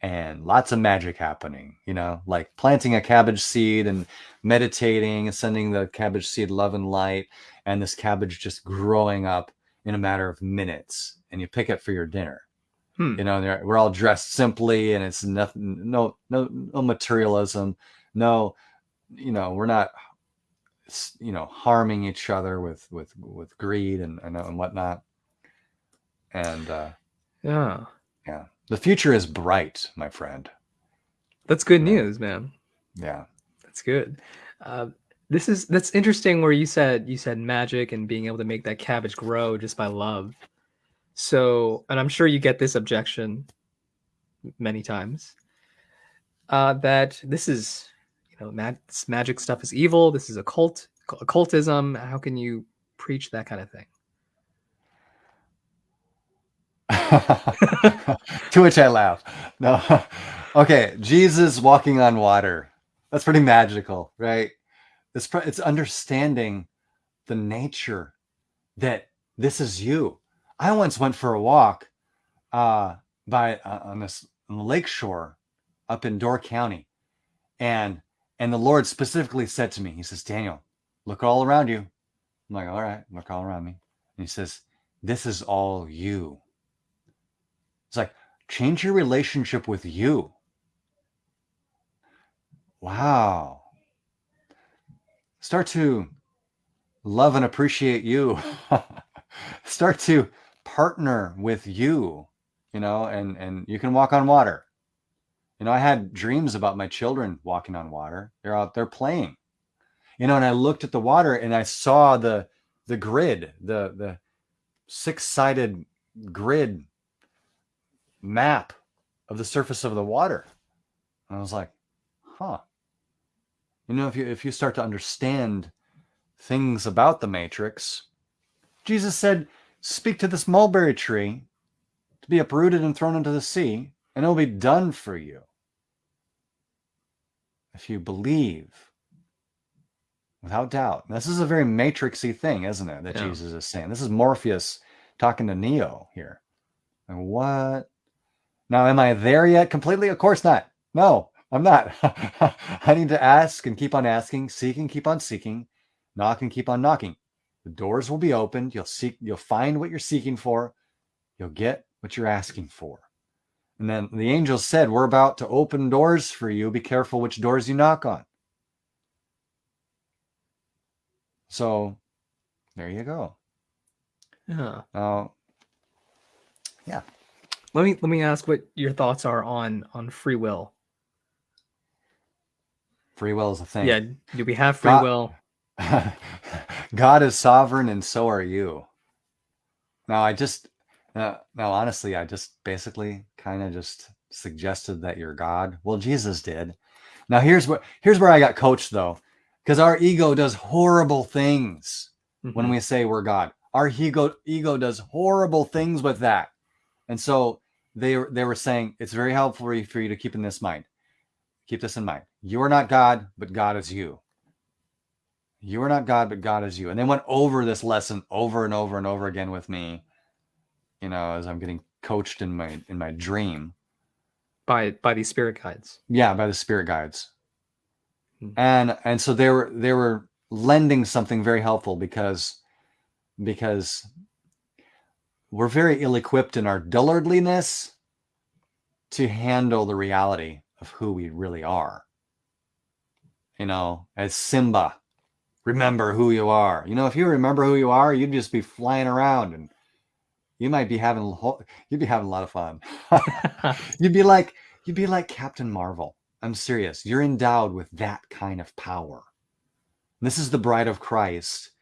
and lots of magic happening you know like planting a cabbage seed and meditating and sending the cabbage seed love and light and this cabbage just growing up in a matter of minutes and you pick it for your dinner Hmm. you know we're all dressed simply and it's nothing no no no materialism no you know we're not you know harming each other with with with greed and and, and whatnot and uh Yeah. yeah the future is bright my friend That's good news, man. yeah That's good. Uh, This is that's interesting where you said you said magic and being able to make that cabbage grow just by love. So, and I'm sure you get this objection many times uh, that this is, you know, mag- this magic stuff is evil. This is occult, occultism. How can you preach that kind of thing? To which I laugh. No, okay, Jesus walking on water. That's pretty magical, right? It's it's understanding the nature that this is you. I once went for a walk uh, by uh, on this lake shore up in Door County, and and the Lord specifically said to me, He says, Daniel, look all around you. I'm like, all right, look all around me. And He says, This is all you. It's like change your relationship with you. Wow. Start to love and appreciate you. [LAUGHS] Start to partner with you, you know, and and you can walk on water. You know, I had dreams about my children walking on water. They're out there playing. You know, and I looked at the water and I saw the the grid, the the six-sided grid map of the surface of the water. And I was like, huh. You know, if you if you start to understand things about the matrix, Jesus said, speak to this mulberry tree to be uprooted and thrown into the sea, and it'll be done for you. If you believe without doubt. This is a very matrixy thing, isn't it? That yeah. Jesus is saying. This is Morpheus talking to Neo here. And what? Now, am I there yet completely? Of course not. No, I'm not. [LAUGHS] I need to ask and keep on asking, seek and keep on seeking, knock and keep on knocking. The doors will be opened. You'll seek, you'll find what you're seeking for. You'll get what you're asking for. And then the angel said, We're about to open doors for you. Be careful which doors you knock on. So there you go. Yeah. Uh, yeah. Let me let me ask what your thoughts are on on free will. Free will is a thing. Yeah. Do we have free God, will? [LAUGHS] God is sovereign, and so are you. Now, I just uh, now honestly, I just basically kind of just suggested that you're God. Well, Jesus did. Now here's what here's where I got coached though, because our ego does horrible things mm-hmm. when we say we're God. Our ego ego does horrible things with that, and so they they were saying it's very helpful for you, for you to keep in this mind. Keep this in mind. You are not God, but God is you. You are not God, but God is you. And they went over this lesson over and over and over again with me. You know, as I'm getting coached in my in my dream by by these spirit guides. Yeah, by the spirit guides. Mm-hmm. And and so they were they were lending something very helpful because because we're very ill-equipped in our dullardliness to handle the reality of who we really are. You know, as Simba, remember who you are. You know, if you remember who you are, you'd just be flying around and you might be having you'd be having a lot of fun. [LAUGHS] you'd be like you'd be like Captain Marvel. I'm serious. You're endowed with that kind of power. This is the bride of Christ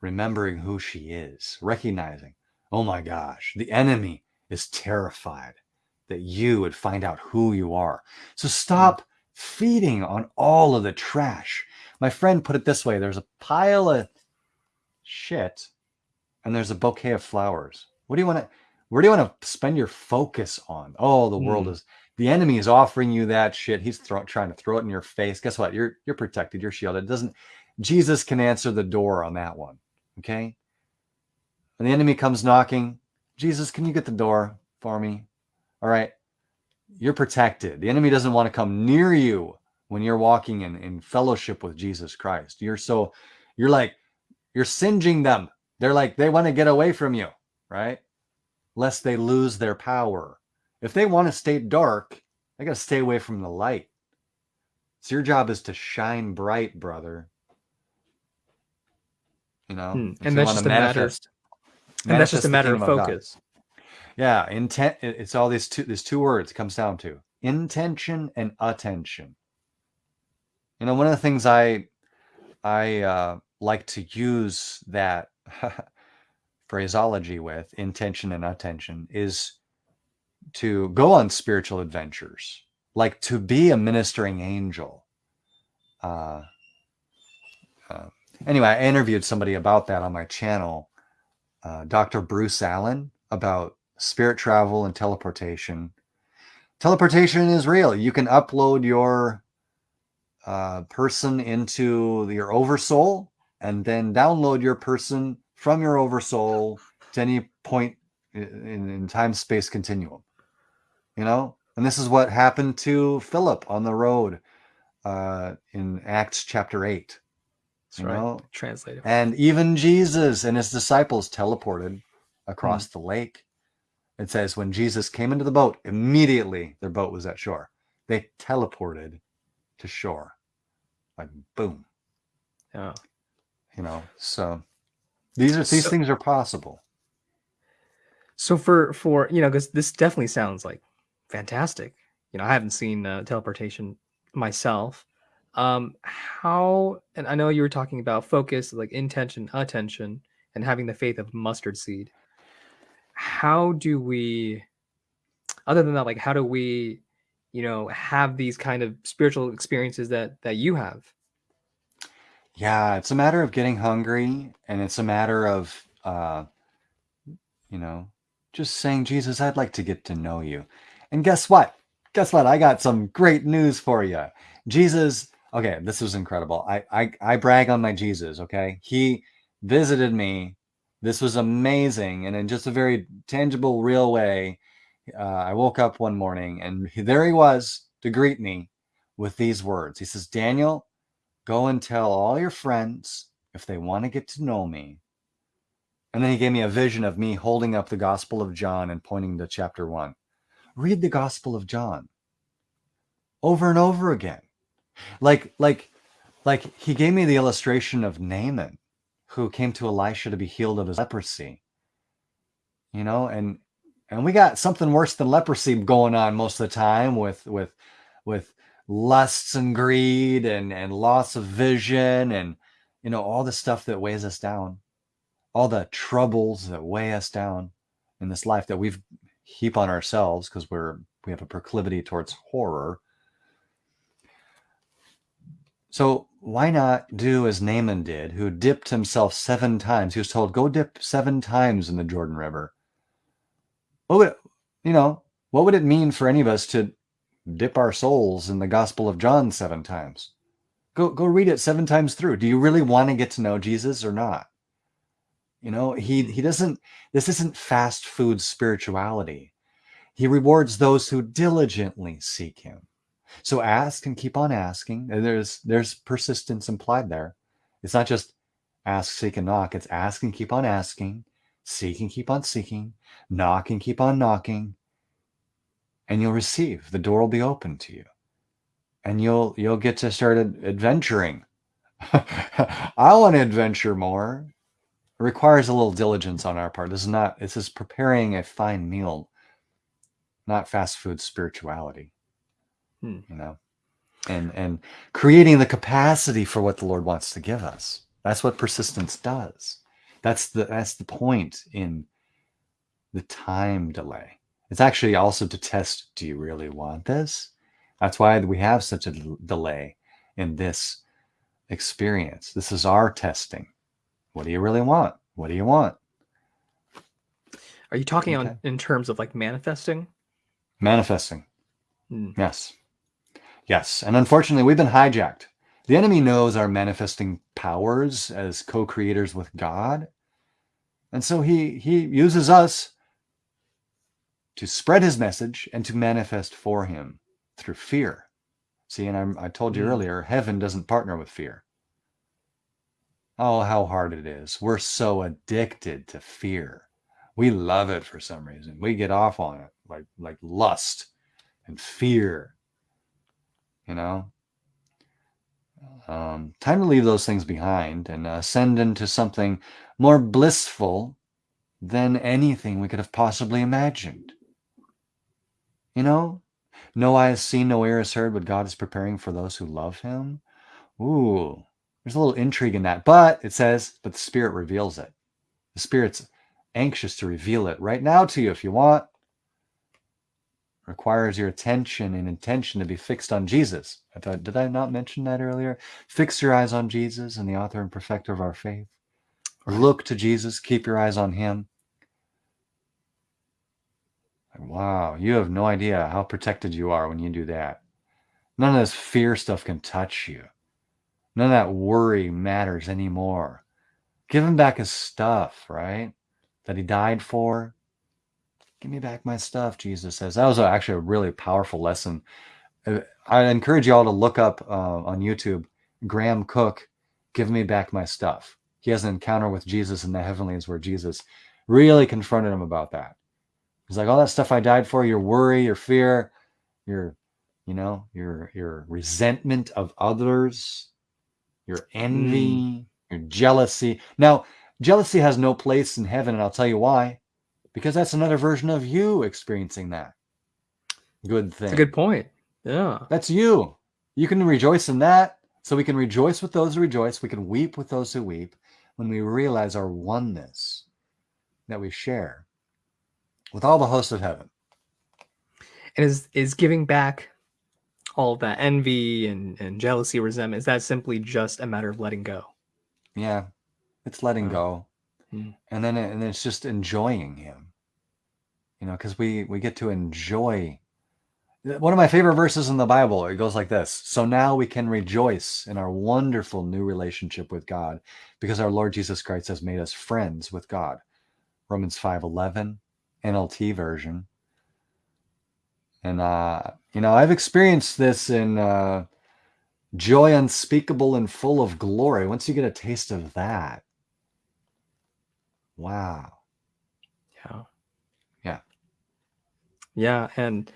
remembering who she is, recognizing Oh my gosh, the enemy is terrified that you would find out who you are. So stop feeding on all of the trash. My friend put it this way there's a pile of shit and there's a bouquet of flowers. What do you want to where do you want to spend your focus on? Oh, the mm. world is the enemy is offering you that shit. He's throw, trying to throw it in your face. Guess what? You're you're protected. You're shielded. It doesn't Jesus can answer the door on that one. Okay? When the enemy comes knocking, Jesus, can you get the door for me? All right. You're protected. The enemy doesn't want to come near you when you're walking in, in fellowship with Jesus Christ. You're so, you're like, you're singeing them. They're like, they want to get away from you, right? Lest they lose their power. If they want to stay dark, they got to stay away from the light. So your job is to shine bright, brother. You know, hmm. and that's just a matter and that's just a matter of focus. Of yeah, intent. It's all these two. These two words comes down to intention and attention. You know, one of the things I I uh, like to use that [LAUGHS] phraseology with intention and attention is to go on spiritual adventures, like to be a ministering angel. Uh, uh, anyway, I interviewed somebody about that on my channel, uh, Dr. Bruce Allen, about spirit travel and teleportation. Teleportation is real. You can upload your uh, person into your oversoul and then download your person from your oversoul to any point in, in time space continuum. You know, and this is what happened to Philip on the road uh, in Acts chapter eight. That's right. know, translated. And even Jesus and his disciples teleported across mm. the lake. It says when Jesus came into the boat, immediately their boat was at shore. They teleported to shore, like boom. Yeah. You know, so these are these so, things are possible. So for for you know, because this definitely sounds like fantastic. You know, I haven't seen uh, teleportation myself. Um, how and I know you were talking about focus, like intention, attention, and having the faith of mustard seed. How do we, other than that, like how do we, you know, have these kind of spiritual experiences that that you have? Yeah, it's a matter of getting hungry, and it's a matter of, uh, you know, just saying, Jesus, I'd like to get to know you. And guess what? Guess what? I got some great news for you. Jesus, okay, this was incredible. I, I, I brag on my Jesus, okay? He visited me. This was amazing. And in just a very tangible, real way, uh, I woke up one morning and there he was to greet me with these words. He says, Daniel, Go and tell all your friends if they want to get to know me. And then he gave me a vision of me holding up the Gospel of John and pointing to chapter one. Read the Gospel of John over and over again. Like, like, like he gave me the illustration of Naaman, who came to Elisha to be healed of his leprosy. You know, and and we got something worse than leprosy going on most of the time with with with lusts and greed and and loss of vision and you know all the stuff that weighs us down all the troubles that weigh us down in this life that we've heap on ourselves because we're we have a proclivity towards horror so why not do as Naaman did, who dipped himself seven times? He was told, go dip seven times in the Jordan River. What would, you know, what would it mean for any of us to dip our souls in the Gospel of John seven times. Go go read it seven times through. Do you really want to get to know Jesus or not? You know, he he doesn't this isn't fast food spirituality. He rewards those who diligently seek him. So ask and keep on asking. There's there's persistence implied there. It's not just ask, seek, and knock. It's ask and keep on asking, seek and keep on seeking, knock and keep on knocking, and you'll receive. The door will be open to you. And you'll you'll get to start adventuring. [LAUGHS] I want to adventure more. It requires a little diligence on our part. This is not this is preparing a fine meal, not fast food spirituality. Hmm. You know? And and creating the capacity for what the Lord wants to give us. That's what persistence does. That's the that's the point in the time delay. It's actually also to test, do you really want this? That's why we have such a delay in this experience. This is our testing. What do you really want? What do you want? Are you talking okay. on in terms of like manifesting? Manifesting. Hmm. Yes. Yes. And unfortunately, we've been hijacked. The enemy knows our manifesting powers as co-creators with God. And so he he uses us to spread his message and to manifest for him through fear. See, and I'm, i told you mm. earlier, heaven doesn't partner with fear. Oh, how hard it is. We're so addicted to fear. We love it for some reason. We get off on it like like lust and fear. You know? Um, time to leave those things behind and ascend into something more blissful than anything we could have possibly imagined. You know, no eye has seen, no ear has heard what God is preparing for those who love him. Ooh, There's a little intrigue in that, but it says, but the Spirit reveals it. The Spirit's anxious to reveal it right now to you if you want. Requires your attention and intention to be fixed on Jesus. I thought, did I not mention that earlier? Fix your eyes on Jesus and the author and perfecter of our faith. Look to Jesus, keep your eyes on him. Wow, you have no idea how protected you are when you do that. None of this fear stuff can touch you. None of that worry matters anymore. Give him back his stuff, right? That he died for. Give me back my stuff, Jesus says. That was actually a really powerful lesson. Uh, I encourage you all to look up uh, on YouTube Graham Cooke, Give Me Back My Stuff. He has an encounter with Jesus in the heavenlies where Jesus really confronted him about that. He's like, all that stuff I died for, your worry, your fear, your, you know, your your resentment of others, your envy, mm. your jealousy. Now, jealousy has no place in heaven, and I'll tell you why. Because that's another version of you experiencing that good thing. That's a good point. Yeah. That's you. You can rejoice in that. So we can rejoice with those who rejoice. We can weep with those who weep when we realize our oneness that we share with all the hosts of heaven. And is is giving back all that envy and, and jealousy, resentment, is that simply just a matter of letting go? Yeah. It's letting go. Hmm. And then and it's just enjoying him. You know, because we we get to enjoy one of my favorite verses in the Bible. It goes like this. So now we can rejoice in our wonderful new relationship with God because our Lord Jesus Christ has made us friends with God. Romans 5:11 NLT version. And, uh, you know, I've experienced this in uh, joy unspeakable and full of glory. Once you get a taste of that, wow. Yeah. Yeah. Yeah. And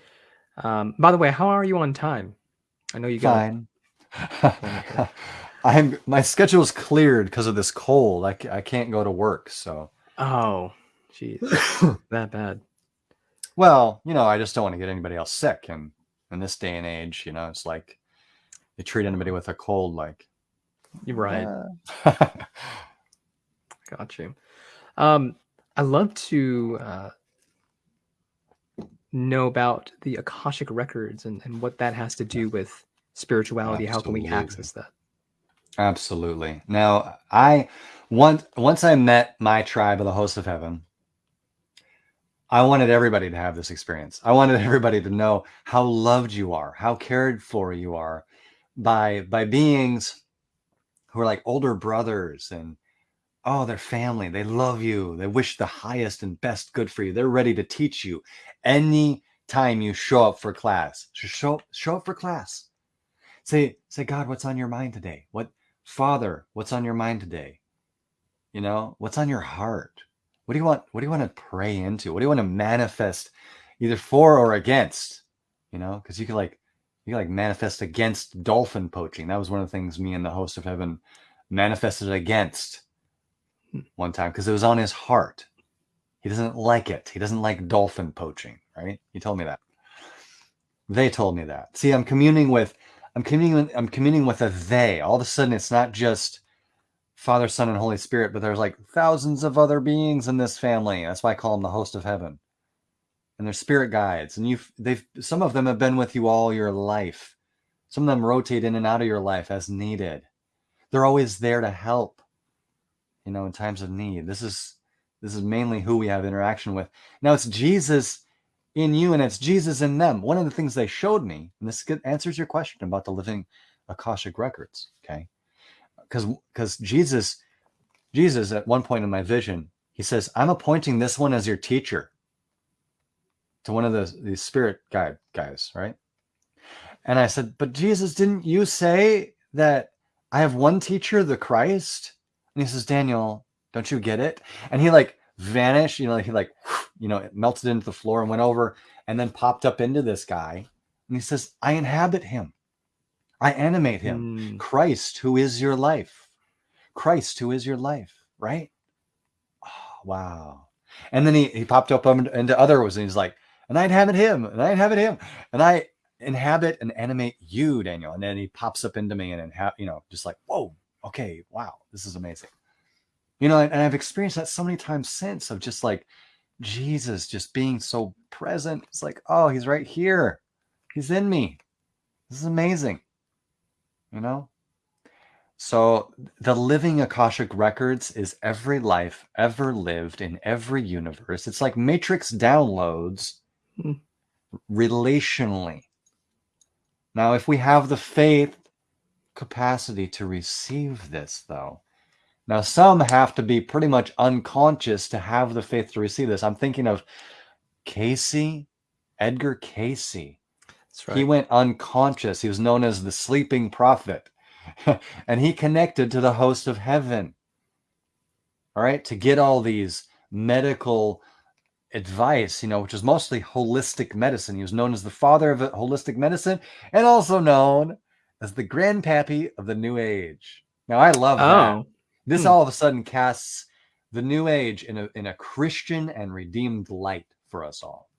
um, by the way, how are you on time? I know you got fine. [LAUGHS] [LAUGHS] I'm my schedule's cleared because of this cold. I, I can't go to work. So. Oh, Jeez, [COUGHS] that bad. Well, you know, I just don't want to get anybody else sick, and in this day and age, you know, it's like you treat anybody with a cold like. You're right. Uh... [LAUGHS] Got you. Um, I love to uh, know about the Akashic records and, and what that has to do with spirituality. Absolutely. How can we access that? Absolutely. Now, I once once I met my tribe of the hosts of heaven, I wanted everybody to have this experience. I wanted [LAUGHS] everybody to know how loved you are, how cared for you are by by beings who are like older brothers and oh, they're family. They love you. They wish the highest and best good for you. They're ready to teach you any time you show up for class. Show show up for class. Say say God, what's on your mind today? What Father, what's on your mind today? You know, what's on your heart? What do you want? What do you want to pray into? What do you want to manifest either for or against? You know, because you can like you can like manifest against dolphin poaching. That was one of the things me and the host of heaven manifested against one time because it was on his heart. He doesn't like it. He doesn't like dolphin poaching, right? He told me that. They told me that. See, I'm communing with I'm communing I'm communing with a they. All of a sudden it's not just Father, Son, and Holy Spirit, but there's like thousands of other beings in this family. That's why I call them the host of heaven. And they're spirit guides. And you've they've some of them have been with you all your life. Some of them rotate in and out of your life as needed. They're always there to help, you know, in times of need. This is this is mainly who we have interaction with. Now it's Jesus in you and it's Jesus in them. One of the things they showed me, and this answers your question about the living Akashic records, okay? because because Jesus Jesus at one point in my vision he says I'm appointing this one as your teacher to one of the these spirit guide guys right and I said but Jesus didn't you say that I have one teacher the Christ and he says Daniel don't you get it and he like vanished you know he like you know it melted into the floor and went over and then popped up into this guy and he says I inhabit him I animate him. Mm. Christ, who is your life. Christ, who is your life, right? Oh, wow. And then he, he popped up into other ones and he's like, and I inhabit him, and I inhabit him, and I inhabit and animate you, Daniel. And then he pops up into me and, inha- you know, just like, whoa, okay, wow, this is amazing. You know, and, and I've experienced that so many times since of just like Jesus just being so present. It's like, oh, he's right here. He's in me. This is amazing. You know? So the living Akashic records is every life ever lived in every universe. It's like matrix downloads Hmm. relationally. Now, if we have the faith capacity to receive this, though, now some have to be pretty much unconscious to have the faith to receive this. I'm thinking of Cayce, Edgar Cayce. That's right. He went unconscious. He was known as the sleeping prophet. [LAUGHS] and he connected to the host of heaven. All right, to get all these medical advice, you know, which is mostly holistic medicine. He was known as the father of holistic medicine and also known as the grandpappy of the new age. Now, I love that. oh, This Hmm. all of a sudden casts the new age in a in a Christian and redeemed light for us all.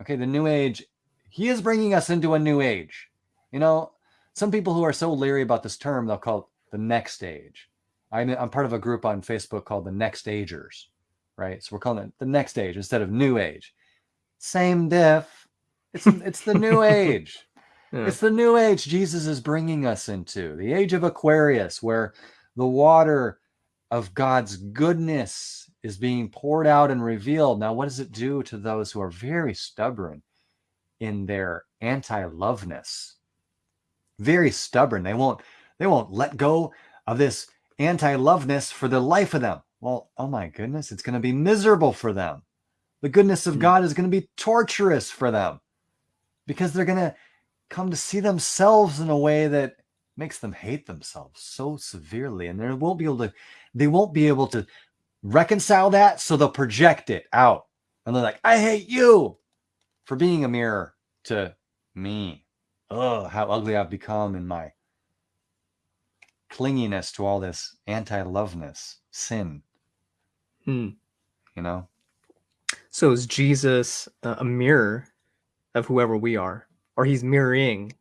Okay, the new age, he is bringing us into a new age. You know, some people who are so leery about this term, they'll call it the next age. I'm, I'm part of a group on Facebook called the Next Agers, right? So we're calling it the next age instead of new age. Same diff. It's it's the new [LAUGHS] age. Yeah. It's the new age Jesus is bringing us into, the age of Aquarius, where the water of God's goodness is being poured out and revealed. Now, what does it do to those who are very stubborn in their anti-loveness? Very stubborn. They won't they won't let go of this anti-loveness for the life of them. Well, oh my goodness, it's going to be miserable for them. The goodness of Hmm. God is going to be torturous for them because they're going to come to see themselves in a way that makes them hate themselves so severely and they won't be able to they won't be able to reconcile that so they'll project it out. And they're like i hate you for being a mirror to me. Oh how ugly i've become in my clinginess to all this anti-loveness sin. Hmm. you know? So is Jesus uh, a mirror of whoever we are, or he's mirroring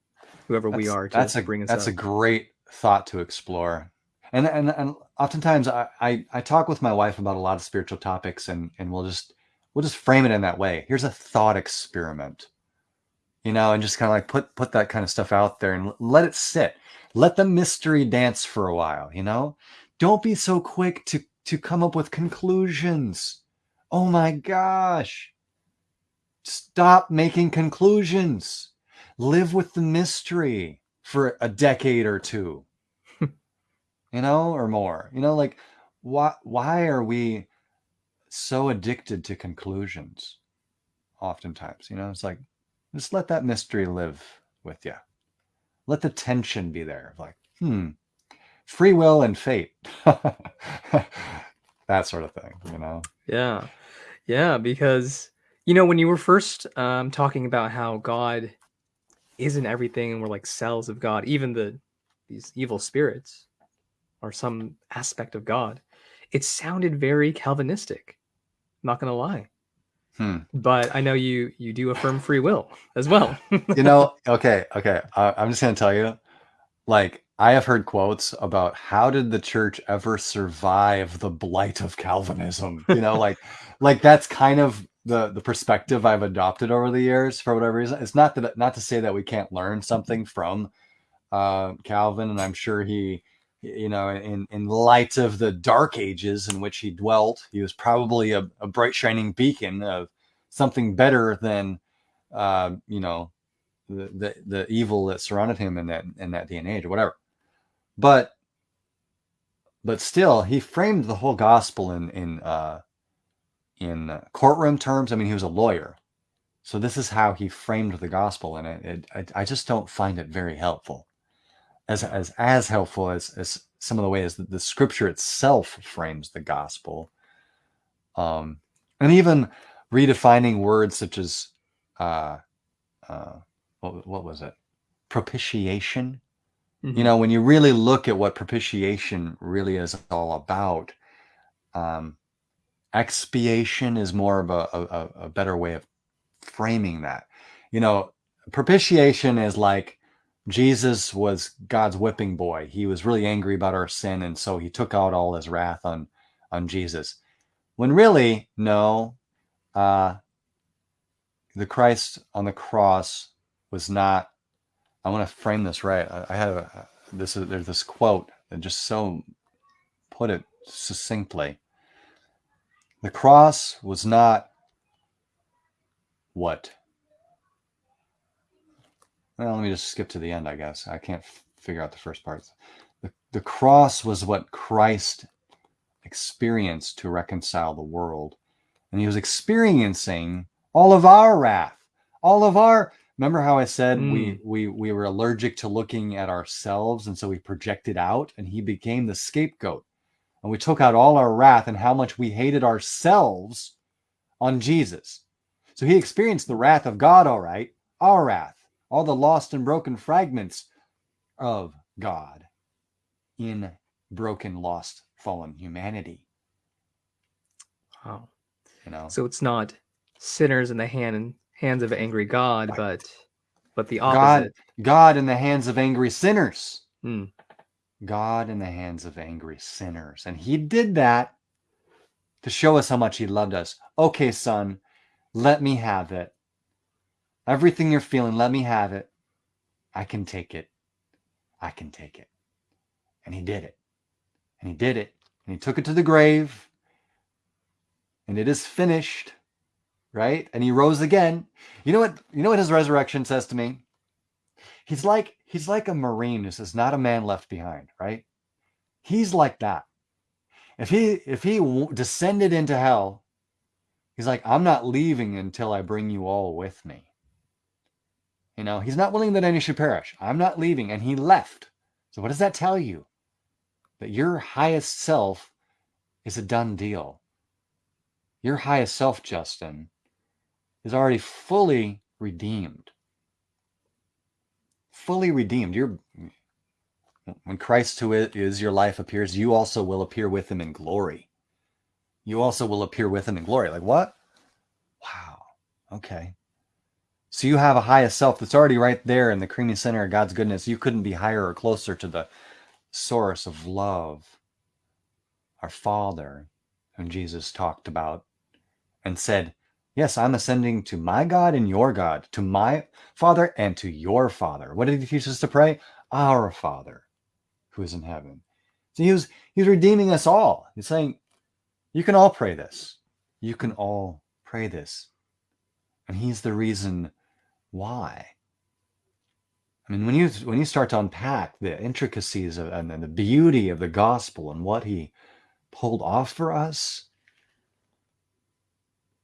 whoever we are to that's a bring us that's a great thought to explore. And and and oftentimes I, I i talk with my wife about a lot of spiritual topics and and we'll just we'll just frame it in that way. Here's a thought experiment you know and just kind of like put put that kind of stuff out there and let it sit. Let the mystery dance for a while you know? Don't be so quick to to come up with conclusions. Oh my gosh. Stop making conclusions live with the mystery for a decade or two. [LAUGHS] You know or more. You know like why why are we so addicted to conclusions oftentimes? You know it's like just let that mystery live with you let the tension be there like hmm free will and fate. [LAUGHS] That sort of thing you know? Yeah, yeah, because you know when you were first um, talking about how God isn't everything, and we're like cells of God, even the these evil spirits are some aspect of God. It sounded very Calvinistic. Not gonna lie, hmm but I know you you do affirm free will as well. you know okay okay I, i'm just to tell you like i have heard quotes about how did the church ever survive the blight of calvinism you know like [LAUGHS] like that's kind of the the perspective i've adopted over the years for whatever reason it's not that not to say that we can't learn something from uh calvin and i'm sure he you know in in light of the dark ages in which he dwelt he was probably a, a bright shining beacon of something better than uh, you know the, the the evil that surrounded him in that in that day and age or whatever. But but still he framed the whole gospel in in uh in courtroom terms i mean he was a lawyer. So this is how he framed the gospel and it, it I, I just don't find it very helpful. As as as helpful as as some of the ways that the scripture itself frames the gospel. Um and even redefining words such as uh uh what, what was it? Propitiation? You know when you really look at what propitiation really is all about um expiation is more of a, a, a better way of framing that you know propitiation is like Jesus was God's whipping boy. He was really angry about our sin, and so he took out all his wrath on on Jesus. When really, no, uh, the Christ on the cross was not. I want to frame this right. I, I have a, this. Is, there's this quote that just so put it succinctly. The cross was not what well, let me just skip to the end, I guess. I can't figure out the first parts. The, the cross was what Christ experienced to reconcile the world. And he was experiencing all of our wrath, all of our remember how I said mm. we we we were allergic to looking at ourselves and so we projected out and he became the scapegoat. And we took out all our wrath and how much we hated ourselves on Jesus. So he experienced the wrath of God, all right, our wrath all the lost and broken fragments of God in broken, lost, fallen humanity. Wow. You know. So it's not sinners in the hand hands of angry God, but but the opposite. God, God in the hands of angry sinners. Hmm. God in the hands of angry sinners. And he did that to show us how much he loved us. Okay, son, let me have it. Everything you're feeling, let me have it. I can take it. I can take it. And he did it. And he did it. And he took it to the grave. And it is finished. Right? And he rose again. You know what? You know what his resurrection says to me? He's like he's like a marine who says, "Not a man left behind." Right? He's like that. If he if he descended into hell, he's like, "I'm not leaving until I bring you all with me." You know, he's not willing that any should perish. I'm not leaving. And he left. So what does that tell you? That your highest self is a done deal. Your highest self, Justin, is already fully redeemed. Fully redeemed. You're when Christ who is your life appears, you also will appear with him in glory. You also will appear with him in glory. Like what? Wow. Okay. So you have a highest self that's already right there in the creamy center of God's goodness. You couldn't be higher or closer to the source of love, our Father, whom Jesus talked about and said, Yes, I'm ascending to my God and your God, to my Father and to your Father. What did he teach us to pray? Our Father who is in heaven. So he was, he was redeeming us all. He's saying, You can all pray this. You can all pray this. And he's the reason why? I mean, when you when you start to unpack the intricacies of, and the beauty of the gospel and what he pulled off for us,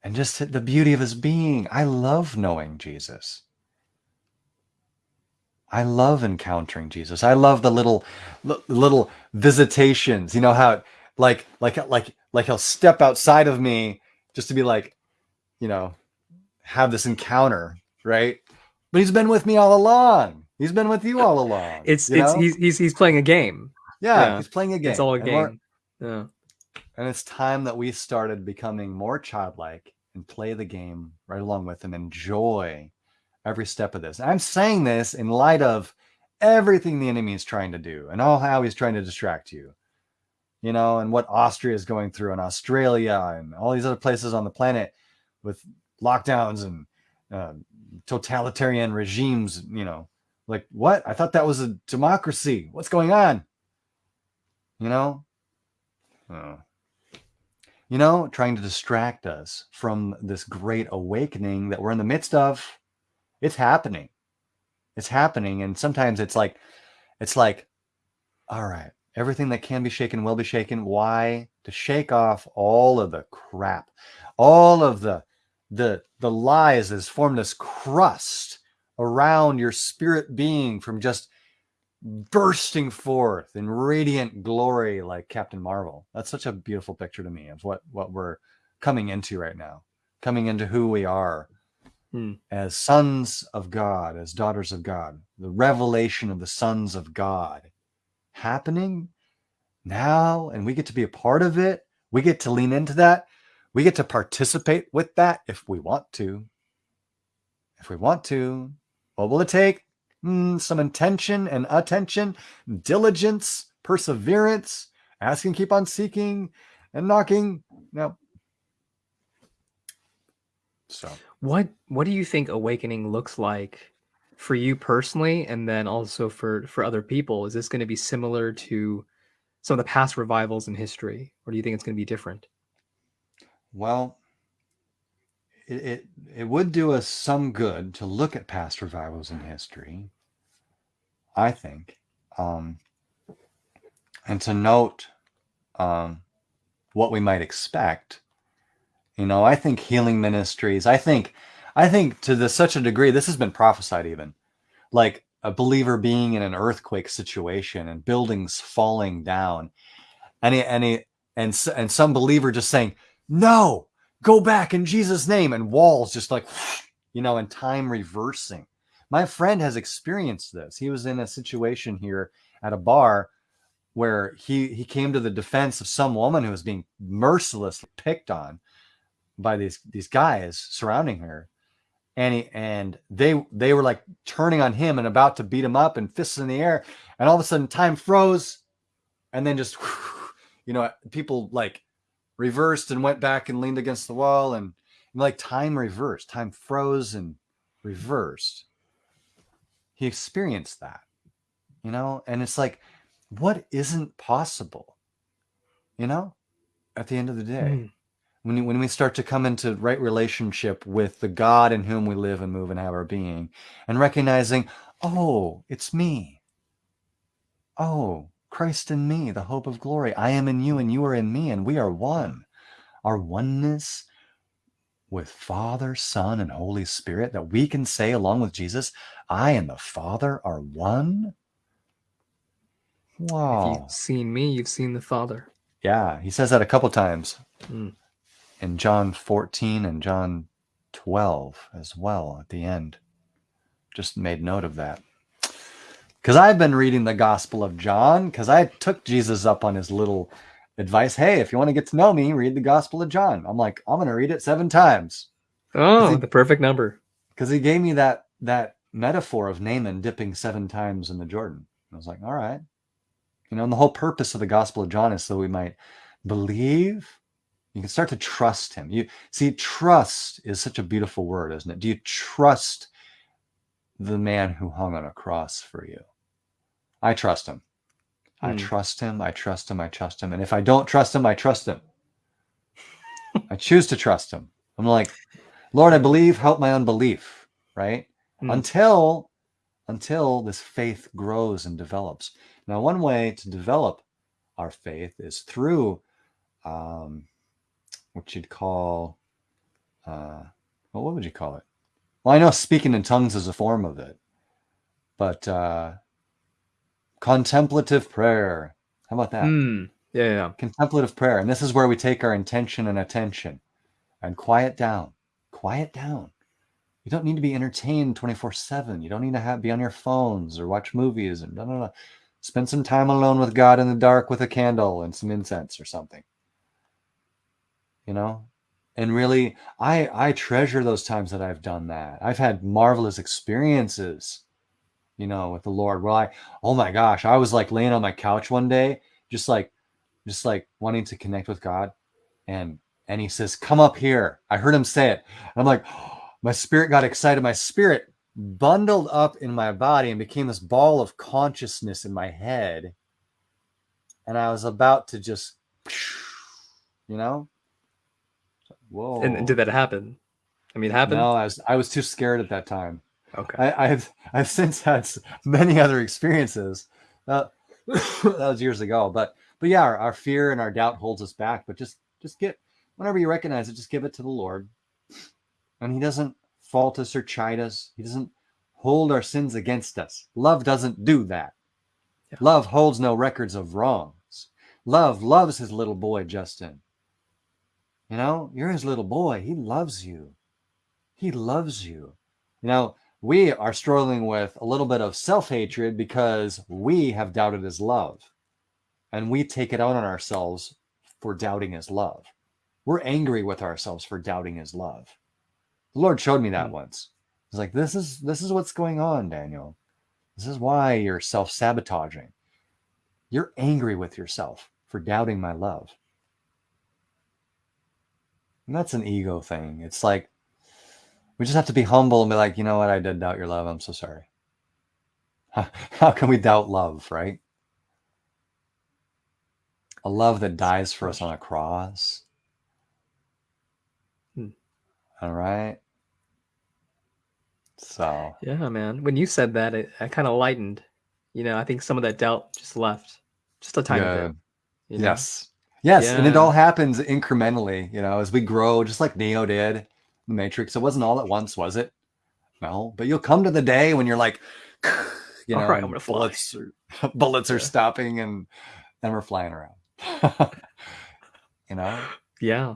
and just the beauty of his being, I love knowing Jesus. I love encountering Jesus. I love the little little visitations. You know how like like like like he'll step outside of me just to be like, you know, have this encounter right? But he's been with me all along. He's been with you all along. It's it's he's, he's he's playing a game. Yeah, yeah, he's playing a game. It's all a game. Yeah. And it's time that we started becoming more childlike and play the game right along with him. Enjoy every step of this. I'm saying this in light of everything the enemy is trying to do and all how he's trying to distract you. You know, and what Austria is going through and Australia and all these other places on the planet with lockdowns and uh, totalitarian regimes, you know, like what? I thought that was a democracy. What's going on? You know? Oh. You know, trying to distract us from this great awakening that we're in the midst of. It's happening. It's happening. And sometimes it's like, it's like, all right, everything that can be shaken will be shaken. Why? To shake off all of the crap, all of the the the lies that's formed this crust around your spirit being from just bursting forth in radiant glory like Captain Marvel. That's such a beautiful picture to me of what what we're coming into right now, coming into who we are hmm. as sons of God, as daughters of God. The revelation of the sons of God happening now, and we get to be a part of it. We get to lean into that we get to participate with that if we want to. If we want to, what will it take? Mm, some intention and attention, diligence, perseverance, asking, keep on seeking, and knocking. No. So, What what do you think awakening looks like for you personally and then also for for other people? Is this going to be similar to some of the past revivals in history or do you think it's going to be different? well, it, it it would do us some good to look at past revivals in history. I think, um, and to note um, what we might expect. You know, I think healing ministries. I think, I think to the such a degree, this has been prophesied even, like a believer being in an earthquake situation and buildings falling down, and he, and and some believer just saying, "No, go back in Jesus' name," and walls just like, you know, and time reversing. My friend has experienced this. He was in a situation here at a bar where he he came to the defense of some woman who was being mercilessly picked on by these these guys surrounding her and he, and they they were like turning on him and about to beat him up and fists in the air and all of a sudden time froze and then just [LAUGHS] you know people like reversed and went back and leaned against the wall and, and like time reversed time froze and reversed. He experienced that you know? And it's like what isn't possible you know at the end of the day? Mm. when, when we start to come into right relationship with the god in whom we live and move and have our being and recognizing oh it's me. Oh christ in me the hope of glory i am in you and you are in me and we are one our oneness with father son and holy spirit that we can say along with jesus i and the father are one Wow. If you've seen me, you've seen the Father. Yeah, he says that a couple times Mm. in John 14 and John 12 as well at the end. Just made note of that. Because I've been reading the Gospel of John, because I took Jesus up on his little advice. Hey, if you want to get to know me, read the Gospel of John. I'm like, I'm going to read it seven times Oh, he- the perfect number. because he gave me that that metaphor of Naaman dipping seven times in the Jordan. I was like, all right, you know, and the whole purpose of the Gospel of John is so we might believe. You can start to trust him. You see, trust is such a beautiful word, isn't it? Do you trust the man who hung on a cross for you? I trust him. I Hmm. trust him. I trust him. I trust him. And if I don't trust him, I trust him. [LAUGHS] I choose to trust him. I'm like, Lord, I believe, help my unbelief, right? Hmm. Until until this faith grows and develops. Now, one way to develop our faith is through um, what you'd call, uh, well, what would you call it? Well, I know speaking in tongues is a form of it, but uh, contemplative prayer. How about that? Mm. Yeah, yeah, yeah. contemplative prayer. And this is where we take our intention and attention and quiet down. Quiet down. You don't need to be entertained 24 7. You don't need to have, be on your phones or watch movies and blah, blah, blah. Spend some time alone with God in the dark with a candle and some incense or something. You know? And really, I I treasure those times that I've done that. I've had marvelous experiences, you know, with the Lord. Well, I, oh my gosh, I was like laying on my couch one day, just like just like wanting to connect with God. And and he says, Come up here. I heard him say it. And I'm like, [GASPS] my spirit got excited. My spirit bundled up in my body and became this ball of consciousness in my head. And I was about to just, [SNIFFS] you know? Whoa. And, and did that happen? I mean, it happened. No, I was I was too scared at that time. Okay. I, I've [LAUGHS] I've since had many other experiences. Uh, [COUGHS] that was years ago, but but yeah, our, our fear and our doubt holds us back. But just just get whenever you recognize it, just give it to the Lord, and He doesn't fault us or chide us. He doesn't hold our sins against us. Love doesn't do that. Yeah. Love holds no records of wrongs. Love loves his little boy Justin. You know, you're his little boy. He loves you. He loves you. You know, we are struggling with a little bit of self hatred because we have doubted his love. And we take it out on ourselves for doubting his love. We're angry with ourselves for doubting his love. The Lord showed me that Hmm. once. He's like, this is this is what's going on, Daniel. This is why you're self sabotaging. You're angry with yourself for doubting my love. And that's an ego thing. It's like we just have to be humble and be like, you know what? I did doubt your love. I'm so sorry. [LAUGHS] How can we doubt love, right? A love that dies for us on a cross. Hmm. All right. So yeah, man. When you said that, it, I kind of lightened. You know, I think some of that doubt just left, just a tiny bit. You know? Yes, yes, yeah. and it all happens incrementally. You know, as we grow, just like Neo did, the Matrix. It wasn't all at once, was it? No, but you'll come to the day when you're like, [SIGHS] you know, right, bullets, are, [LAUGHS] bullets are stopping, and then we're flying around. [LAUGHS] you know? Yeah.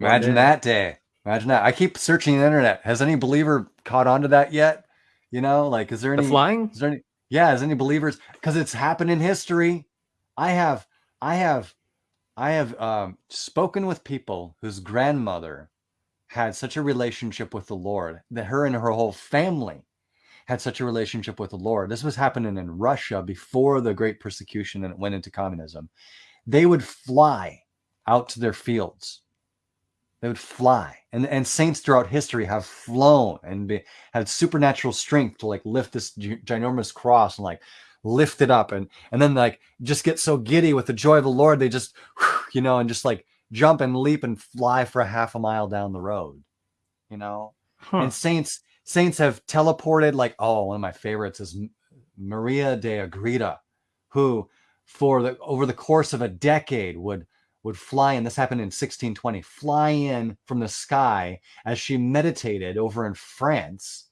Imagine that day. Imagine that. I keep searching the internet. Has any believer caught on to that yet? You know, like, is there any the flying? Is there any? Yeah, is any believers? Because it's happened in history. I have, I have, I have um, spoken with people whose grandmother had such a relationship with the Lord that her and her whole family had such a relationship with the Lord. This was happening in Russia before the great persecution and it went into communism. They would fly out to their fields they would fly. And, and saints throughout history have flown and be, had supernatural strength to like lift this ginormous cross and like lift it up and and then like just get so giddy with the joy of the Lord they just you know and just like jump and leap and fly for a half a mile down the road you know huh. and saints saints have teleported like oh one of my favorites is Maria de Agreda who for the over the course of a decade would would fly in. This happened in 1620, fly in from the sky as she meditated over in France.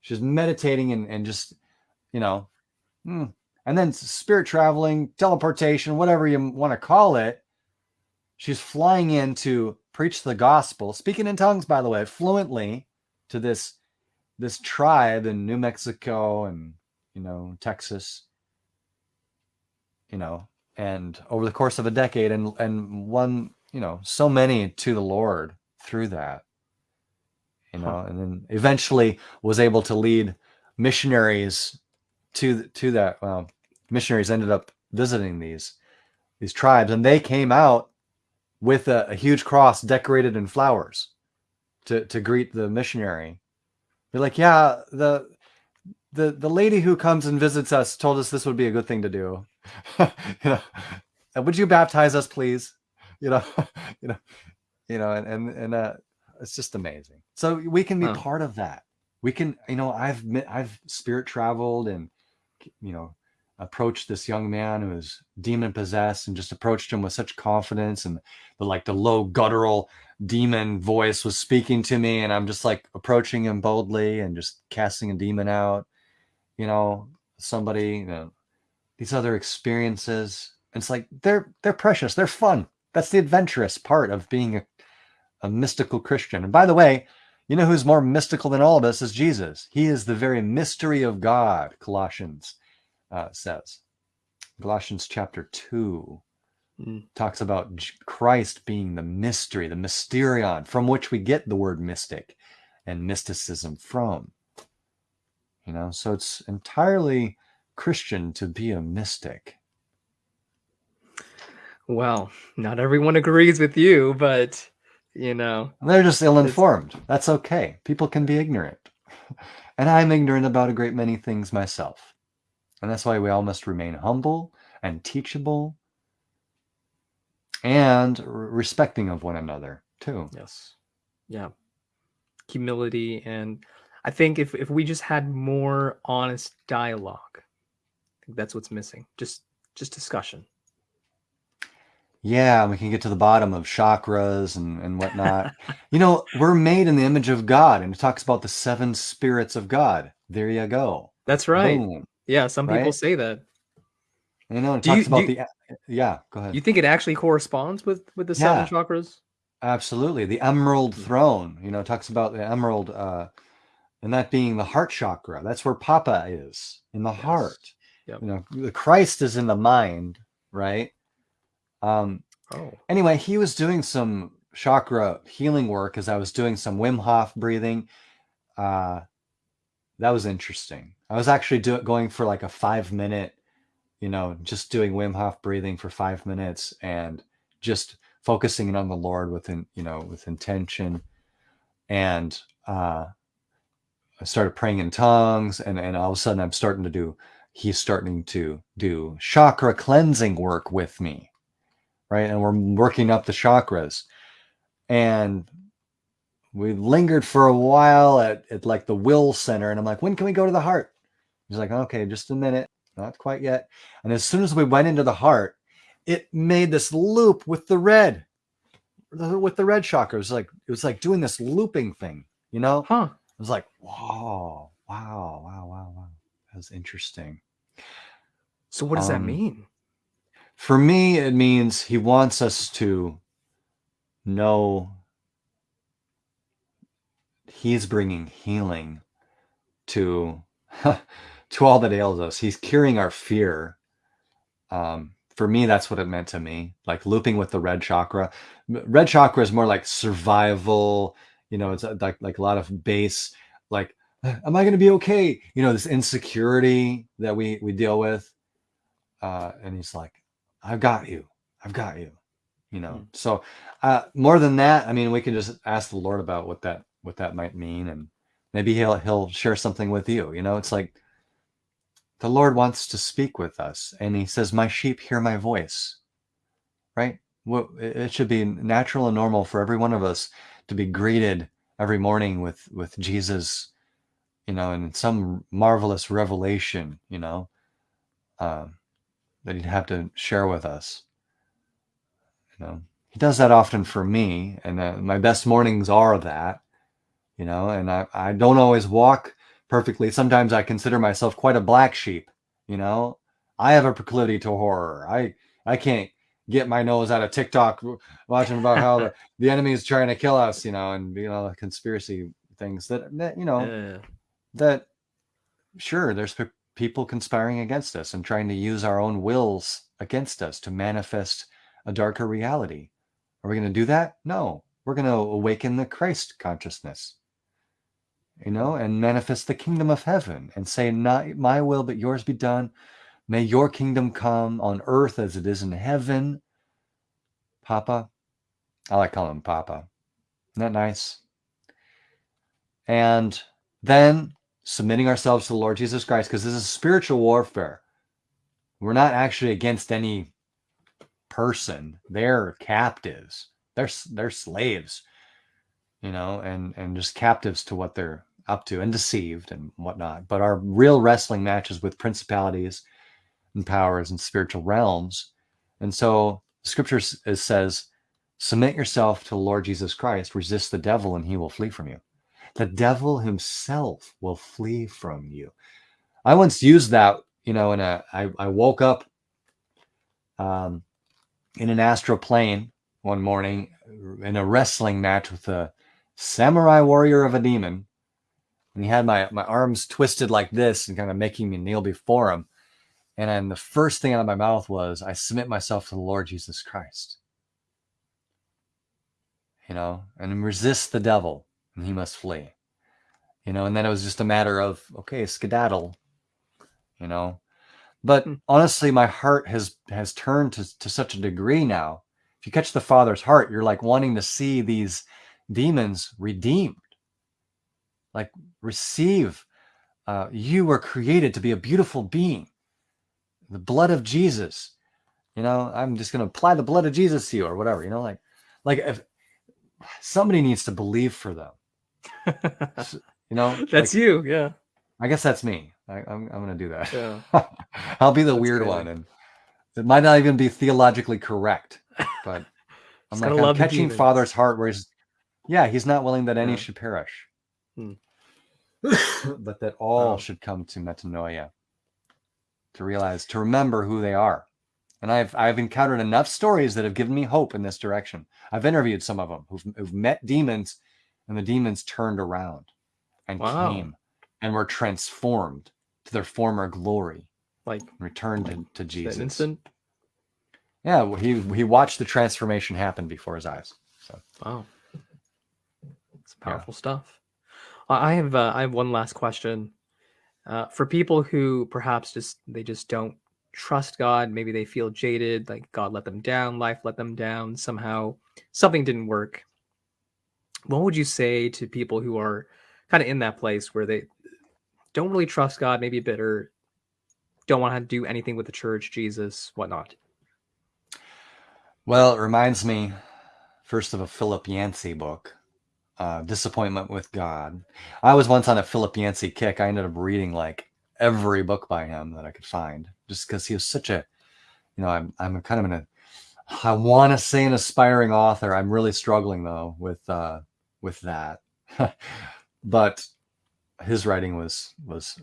She's meditating and, and just, you know, hmm. and then spirit traveling, teleportation, whatever you want to call it. She's flying in to preach the gospel, speaking in tongues, by the way, fluently to this this tribe in New Mexico and you know Texas. You know, and over the course of a decade and and won you know so many to the lord through that you know huh. and then eventually was able to lead missionaries to to that well missionaries ended up visiting these these tribes and they came out with a, a huge cross decorated in flowers to to greet the missionary they're like yeah the the the lady who comes and visits us told us this would be a good thing to do [LAUGHS] you know, would you baptize us, please? You know, [LAUGHS] you know, you know, and and and uh, it's just amazing. So we can be huh. part of that. We can, you know, I've I've spirit traveled and you know approached this young man who was demon possessed and just approached him with such confidence and the like the low guttural demon voice was speaking to me and I'm just like approaching him boldly and just casting a demon out you know somebody you know these other experiences. It's like they're they're precious. They're fun. That's the adventurous part of being a, a mystical Christian. And by the way, you know who's more mystical than all of us is Jesus. He is the very mystery of God, Colossians uh, says. Galatians chapter 2 mm. talks about Christ being the mystery, the mysterion, from which we get the word mystic and mysticism from. You know, so it's entirely Christian to be a mystic? Well, not everyone agrees with you, but you know. They're just ill informed. That's okay. People can be ignorant. [LAUGHS] And I'm ignorant about a great many things myself. And that's why we all must remain humble and teachable and respecting of one another, too. Yes. Yeah. Humility. And I think if, if we just had more honest dialogue, think that's what's missing. Just just discussion. Yeah, we can get to the bottom of chakras and, and whatnot. you know, we're made in the image of God, and it talks about the seven spirits of God. There you go. That's right. Boom. Yeah, some people right? say that. You know, it do talks you, about you, the yeah. Go ahead. You think it actually corresponds with with the seven yeah, chakras? Absolutely. The emerald hmm. throne. You know, talks about the emerald, uh, and that being the heart chakra. That's where Papa is in the yes. heart. Yep. You know, the Christ is in the mind, right? Um, oh. Anyway, he was doing some chakra healing work as I was doing some Wim Hof breathing. Uh, that was interesting. I was actually do, going for like a five minute, you know, just doing Wim Hof breathing for five minutes and just focusing on the Lord within, you know, with intention. And uh, I started praying in tongues, and and all of a sudden I'm starting to do. He's starting to do chakra cleansing work with me, right? And we're working up the chakras, and we lingered for a while at, at like the will center and i'm like when can we go to the heart? He's like okay just a minute. Not quite yet. And as soon as we went into the heart it made this loop with the red with the red chakra. It was like it was like doing this looping thing you know? Huh. it was like wow, wow wow wow wow. That was interesting. So what does that Um, mean? for me it means he wants us to know he's bringing healing to [LAUGHS] to all that ails us. He's curing our fear. Um for me that's what it meant to me like looping with the red chakra. Red chakra is more like survival you know it's uh, like like a lot of base like am i going to be okay? You know this insecurity that we we deal with. Uh and he's like i've got you. I've got you. You know Hmm. so uh more than that i mean we can just ask the lord about what that what that might mean and maybe he'll he'll share something with you you know it's like the lord wants to speak with us and he says my sheep hear my voice right? Well it should be natural and normal for every one of us to be greeted every morning with with jesus you know and some marvelous revelation you know um, that he'd have to share with us you know? He does that often for me and uh, my best mornings are that you know and I, I don't always walk perfectly. Sometimes i consider myself quite a black sheep you know? I have a proclivity to horror. I i can't get my nose out of tiktok watching about how the, [LAUGHS] the enemy is trying to kill us you know and you know the conspiracy things that, that you know Yeah. that sure there's people conspiring against us and trying to use our own wills against us to manifest a darker reality. Are we going to do that? No. We're going to awaken the christ consciousness you know and manifest the kingdom of heaven and say not my will but yours be done may your kingdom come on earth as it is in heaven papa i like calling him papa isn't that nice and then submitting ourselves to the Lord Jesus Christ, because this is spiritual warfare. We're not actually against any person. They're captives. They're they're slaves, you know, and and just captives to what they're up to and deceived and whatnot. But our real wrestling matches with principalities and powers and spiritual realms. And so scripture says, submit yourself to the Lord Jesus Christ, resist the devil, and he will flee from you the devil himself will flee from you. I once used that, you know, in a I, I woke up um, in an astral plane one morning in a wrestling match with a samurai warrior of a demon. And he had my, my arms twisted like this and kind of making me kneel before him. And then the first thing out of my mouth was, I submit myself to the Lord Jesus Christ. You know, and resist the devil and he must flee. You know, and then it was just a matter of okay, skedaddle. You know, but Hmm. honestly, my heart has has turned to to such a degree now. If you catch the Father's heart, you're like wanting to see these demons redeemed, like receive. Uh, you were created to be a beautiful being. The blood of Jesus. You know, I'm just gonna apply the blood of Jesus to you, or whatever. You know, like, like if somebody needs to believe for them. [LAUGHS] You know, That's like, you. Yeah. I guess that's me. I, I'm, I'm going to do that. Yeah. [LAUGHS] I'll be the That's weird one, and it might not even be theologically correct. But [LAUGHS] I'm like I'm catching. Father's heart, where he's, yeah, he's not willing that any Yeah. should perish, Hmm. [COUGHS] but that all Wow. should come to metanoia, to realize, to remember who they are. And I've I've encountered enough stories that have given me hope in this direction. I've interviewed some of them who've, who've met demons, and the demons turned around and Wow. came and were transformed to their former glory Like returned to, to Jesus. instant. Yeah, he he watched the transformation happen before his eyes. So Wow. It's Yeah. powerful stuff. I I have uh, I have one last question. Uh, for people who perhaps just they just don't trust God, maybe they feel jaded, like God let them down, life let them down, somehow something didn't work. What would you say to people who are kind of in that place where they don't really trust God, maybe bitter, don't want to do anything with the church, Jesus, whatnot? Well, it reminds me first of a Philip Yancey book, uh, Disappointment with God. I was once on a Philip Yancey kick. I ended up reading like every book by him that I could find just because he was such a, you know, I'm, I'm kind of in a, I want to say an aspiring author. I'm really struggling though with, uh, with that. [LAUGHS] but his writing was, was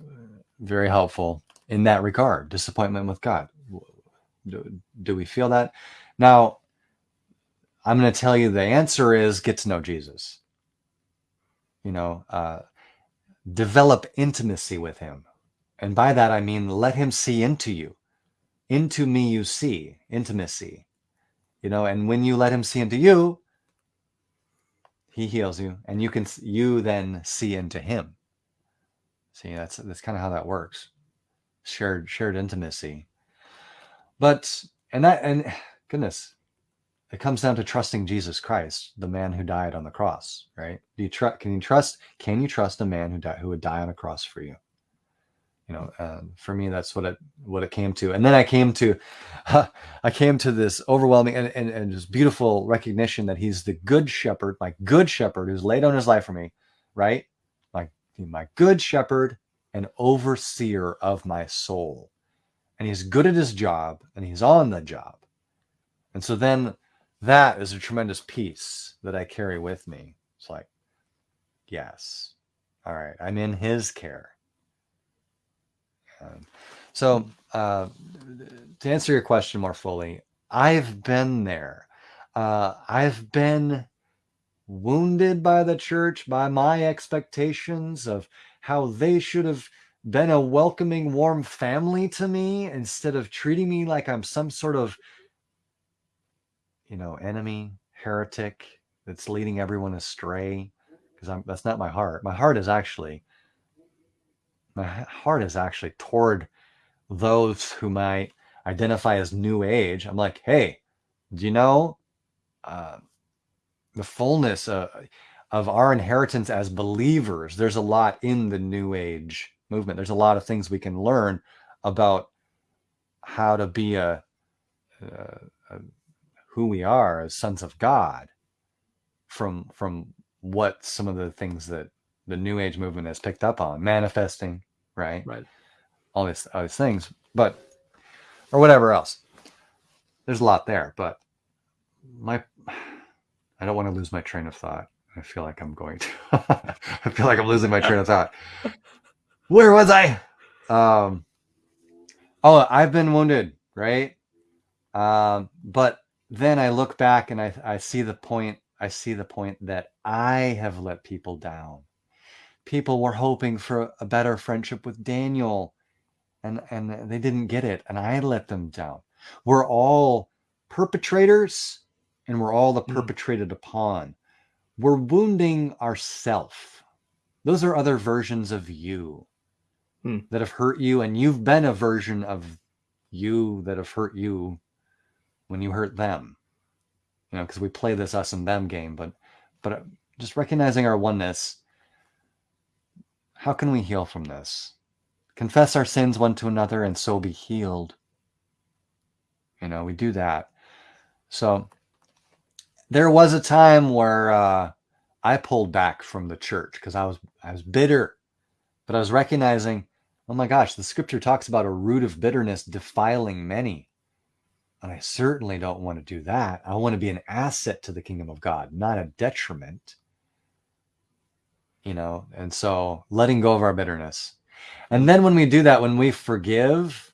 very helpful in that regard. Disappointment with God. Do, do we feel that? Now, I'm going to tell you the answer is get to know Jesus. You know, uh, develop intimacy with him. And by that, I mean, let him see into you. Into me, you see intimacy. You know, and when you let him see into you, he heals you and you can, you then see into him. See, that's, that's kind of how that works. Shared, shared intimacy. But, and that, and [SIGHS] goodness, it comes down to trusting Jesus Christ, the man who died on the cross, right? Do you trust? Can you trust? Can you trust a man who died who would die on a cross for you? You know, for me, that's what it what it came to. And then I came to, uh, [LAUGHS] I came to this overwhelming and, and, and just beautiful recognition that He's the good shepherd, my good shepherd, who's laid down His life for me, right? My my good shepherd and overseer of my soul, and He's good at His job, and He's on the job. And so then that is a tremendous peace that I carry with me. It's like, yes, all right, I'm in his care. Um, so, uh, to answer your question more fully, I've been there. Uh, I've been wounded by the church, by my expectations of how they should have been a welcoming, warm family to me instead of treating me like I'm some sort of you know, enemy, heretic that's leading everyone astray. Because I'm that's not my heart. My heart is actually my heart is actually toward those who might identify as new age. I'm like, hey, do you know uh, the fullness of, of our inheritance as believers? There's a lot in the new age movement. There's a lot of things we can learn about how to be a, a, a who we are as sons of God from from what some of the things that the new age movement has picked up on manifesting right? Right. All these all these things but or whatever else. There's a lot there but my i don't want to lose my train of thought. I feel like i'm going to [LAUGHS] i feel like i'm losing my train of thought. Where was i? Um oh i've been wounded right? Um but then I look back and I, I see the point. I see the point that I have let people down. People were hoping for a better friendship with Daniel and, and they didn't get it. And I let them down. We're all perpetrators and we're all the mm. perpetrated upon. We're wounding ourself. Those are other versions of you mm. that have hurt you. And you've been a version of you that have hurt you when you hurt them. You know because we play this us and them game but but uh, just recognizing our oneness how can we heal from this? Confess our sins one to another and so be healed. You know we do that. So there was a time where uh, i pulled back from the church because i was i was bitter but i was recognizing oh my gosh the scripture talks about a root of bitterness defiling many and I certainly don't want to do that. I want to be an asset to the kingdom of God, not a detriment. You know, and so letting go of our bitterness. And then when we do that, when we forgive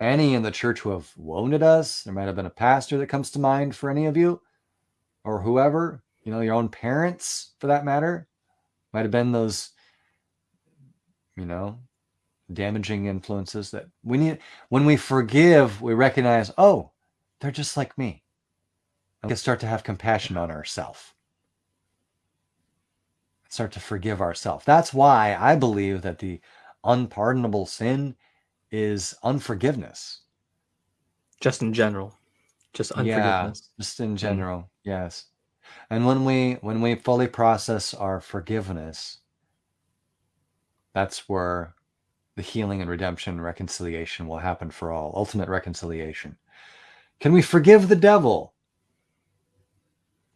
any in the church who have wounded us, there might have been a pastor that comes to mind for any of you or whoever, you know, your own parents for that matter, might have been those, you know, damaging influences that we need when we forgive we recognize oh they're just like me and we can start to have compassion on ourselves start to forgive ourselves that's why i believe that the unpardonable sin is unforgiveness. Just in general, just unforgiveness. Yeah, just in general, mm. yes. And when we when we fully process our forgiveness, that's where the healing and redemption and reconciliation will happen for all. Ultimate reconciliation. Can we forgive the devil?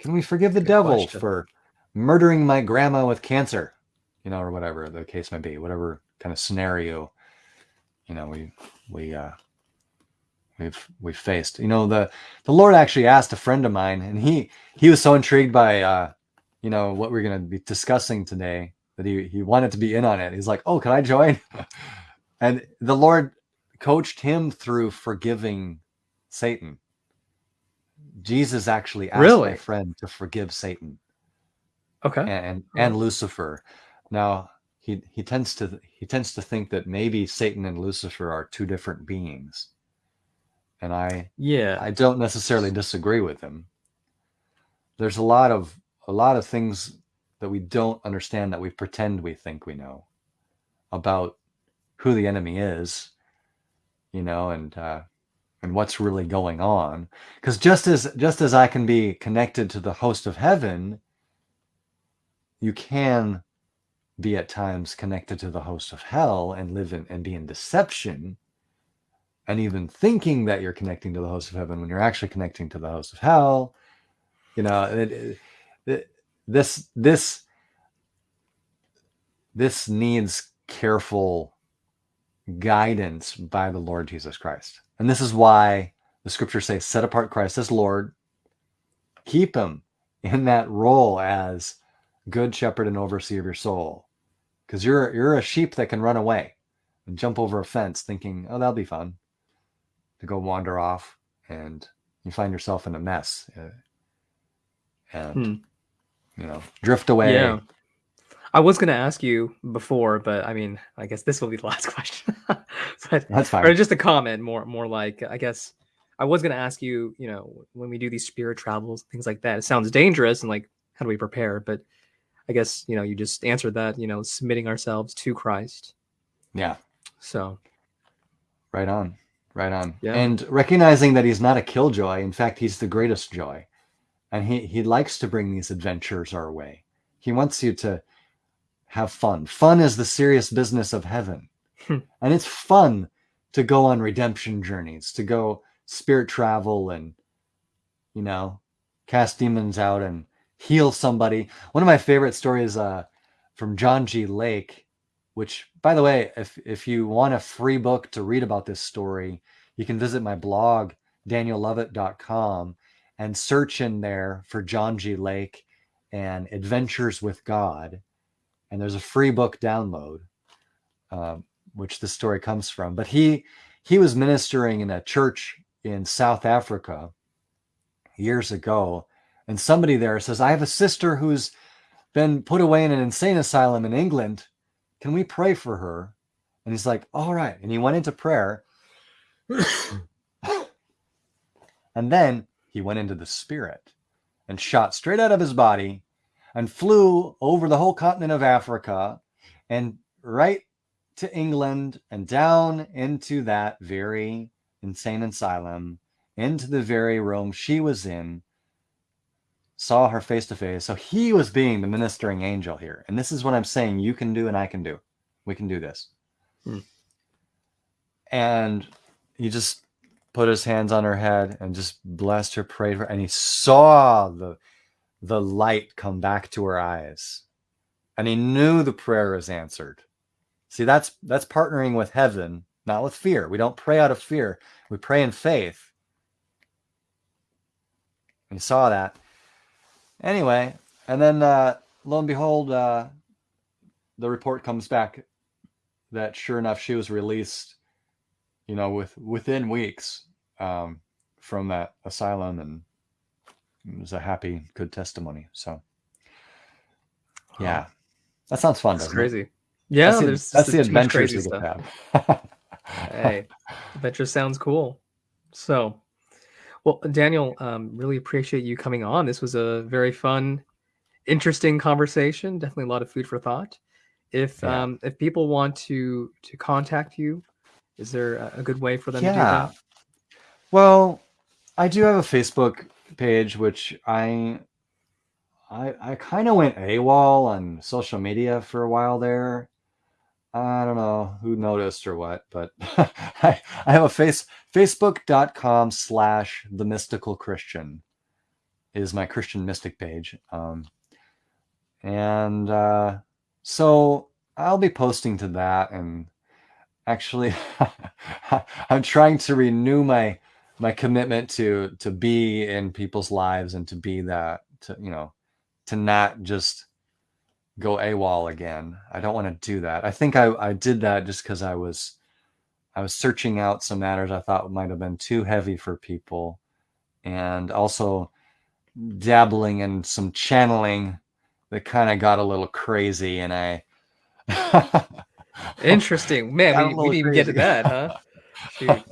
Can we forgive the Good devil question. for murdering my grandma with cancer? You know, or whatever the case may be, whatever kind of scenario, you know, we we uh we've we've faced. You know, the the Lord actually asked a friend of mine, and he he was so intrigued by uh, you know, what we're gonna be discussing today that he he wanted to be in on it. He's like, "Oh, can I join?" [LAUGHS] and the Lord coached him through forgiving Satan. Jesus actually asked really? my friend to forgive Satan. Okay. And and Lucifer. Now he he tends to he tends to think that maybe Satan and Lucifer are two different beings. And I yeah, I don't necessarily disagree with him. There's a lot of a lot of things that we don't understand that we pretend we think we know about who the enemy is, you know, and uh, and what's really going on. Because just as just as I can be connected to the host of heaven, you can be at times connected to the host of hell and live in and be in deception and even thinking that you're connecting to the host of heaven when you're actually connecting to the host of hell you know it, it, this this this needs careful guidance by the Lord Jesus Christ. And this is why the scriptures say, set apart Christ as Lord, keep him in that role as good shepherd and overseer of your soul. Because you're you're a sheep that can run away and jump over a fence thinking, oh, that'll be fun to go wander off and you find yourself in a mess. Uh, and hmm you know, drift away. Yeah. I was going to ask you before, but I mean, I guess this will be the [LAUGHS] last question. [LAUGHS] but, That's fine. Or just a comment, more, more like, I guess I was going to ask you, you know, when we do these spirit travels, things like that, it sounds dangerous and like, how do we prepare? But I guess, you know, you just answered that, you know, submitting ourselves to Christ. Yeah. So. Right on. Right on. Yeah. And recognizing that he's not a killjoy. In fact, he's the greatest joy and he he likes to bring these adventures our way. He wants you to have fun. Fun is the serious business of heaven. Hmm. and it's fun to go on redemption journeys, to go spirit travel and you know, cast demons out and heal somebody. One of my favorite stories uh, from John G. Lake, which by the way, if if you want a free book to read about this story, you can visit my blog daniellovett.com and search in there for John G. Lake and Adventures with God. And there's a free book download, uh, which the story comes from. But he he was ministering in a church in South Africa years ago, and somebody there says, "I have a sister who's been put away in an insane asylum in England. Can we pray for her?" And he's like, "All right." And he went into prayer. [COUGHS] and then he went into the spirit and shot straight out of his body and flew over the whole continent of Africa and right to England and down into that very insane asylum, into the very room she was in, saw her face to face. So he was being the ministering angel here. And this is what I'm saying you can do and I can do. We can do this. Hmm. And he just put his hands on her head and just blessed her, prayed for her, and he saw the the light come back to her eyes. And he knew the prayer was answered. See, that's that's partnering with heaven, not with fear. We don't pray out of fear. We pray in faith. And he saw that. Anyway, and then uh, lo and behold, uh, the report comes back that sure enough she was released you know, with within weeks um, from that asylum, and it was a happy, good testimony. So, yeah, that sounds fun. That's crazy. It? Yeah, that's the, that's the adventures we get have. [LAUGHS] [LAUGHS] hey, adventure sounds cool. So, well, Daniel, um, really appreciate you coming on. This was a very fun, interesting conversation. Definitely a lot of food for thought. If Yeah. um if people want to to contact you, is there a, good way for them to do Yeah. that? Well, I do have a Facebook page, which I I I kind of went AWOL on social media for a while there. I don't know who noticed or what, but [LAUGHS] I, I have a face facebook.com slash the mystical Christian is my Christian mystic page. Um, and uh, so I'll be posting to that and actually [LAUGHS] I'm trying to renew my my commitment to to be in people's lives and to be that to you know to not just go AWOL again. I don't want to do that. I think I, I did that just because I was I was searching out some matters I thought might have been too heavy for people, and also dabbling in some channeling that kind of got a little crazy, and I. [LAUGHS] [LAUGHS] Interesting. Man, we, we didn't even get to that, huh? [LAUGHS] Shoot.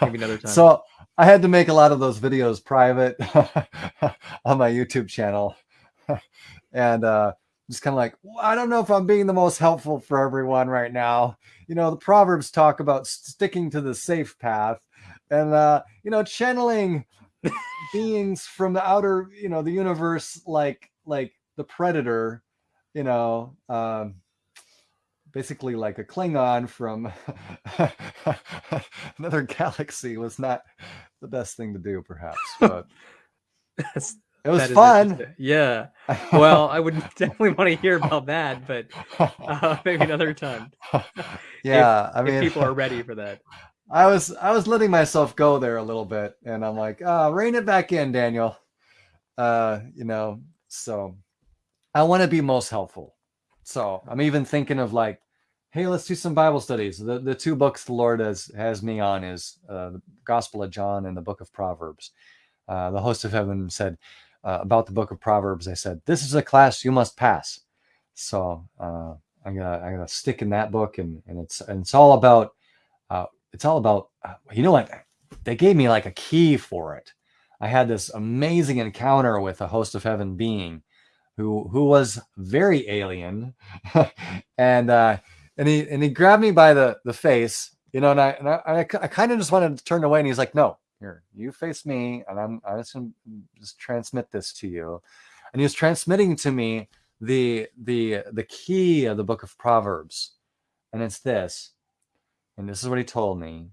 Maybe another time. So I had to make a lot of those videos private [LAUGHS] on my YouTube channel. and uh, just kind of like, "Well, I don't know if I'm being the most helpful for everyone right now. You know, the Proverbs talk about sticking to the safe path and, uh, you know, channeling beings from the outer, you know, the universe, like, like the predator, you know, um, basically like a Klingon from [LAUGHS] another galaxy was not the best thing to do, perhaps, but [LAUGHS] That's- it was fun. Yeah. [LAUGHS] Well, I would definitely want to hear about that, but uh, maybe another time. yeah, I mean, if people are ready for that. I was I was letting myself go there a little bit, and I'm like, uh, rein it back in, Daniel. Uh, you know, so I want to be most helpful. So I'm even thinking of like, hey, let's do some Bible studies. The the two books the Lord has has me on is uh, the Gospel of John and the Book of Proverbs. Uh, the host of heaven said uh, about the Book of Proverbs. I said, this is a class you must pass. So uh, I got I got to stick in that book, and and it's and it's all about uh, it's all about uh, you know what they gave me like a key for it. I had this amazing encounter with a host of heaven being who who was very alien, [LAUGHS] and uh, and he and he grabbed me by the the face, you know, and I and I, I, I kind of just wanted to turn away, and he's like, "No, here, you face me, and I'm I'm just gonna just transmit this to you," and he was transmitting to me the the the key of the book of Proverbs, and it's this, and this is what he told me.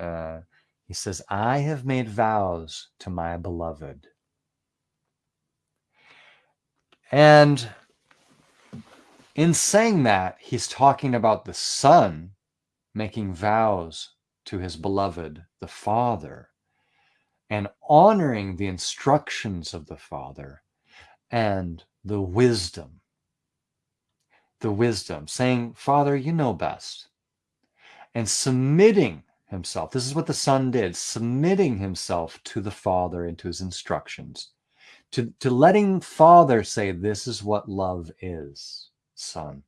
Uh, he says, "I have made vows to my beloved." And in saying that, he's talking about the son making vows to his beloved, the father, and honoring the instructions of the father and the wisdom. The wisdom, saying, Father, you know best. And submitting himself. This is what the son did, submitting himself to the father and to his instructions to, to letting father say this is what love is son.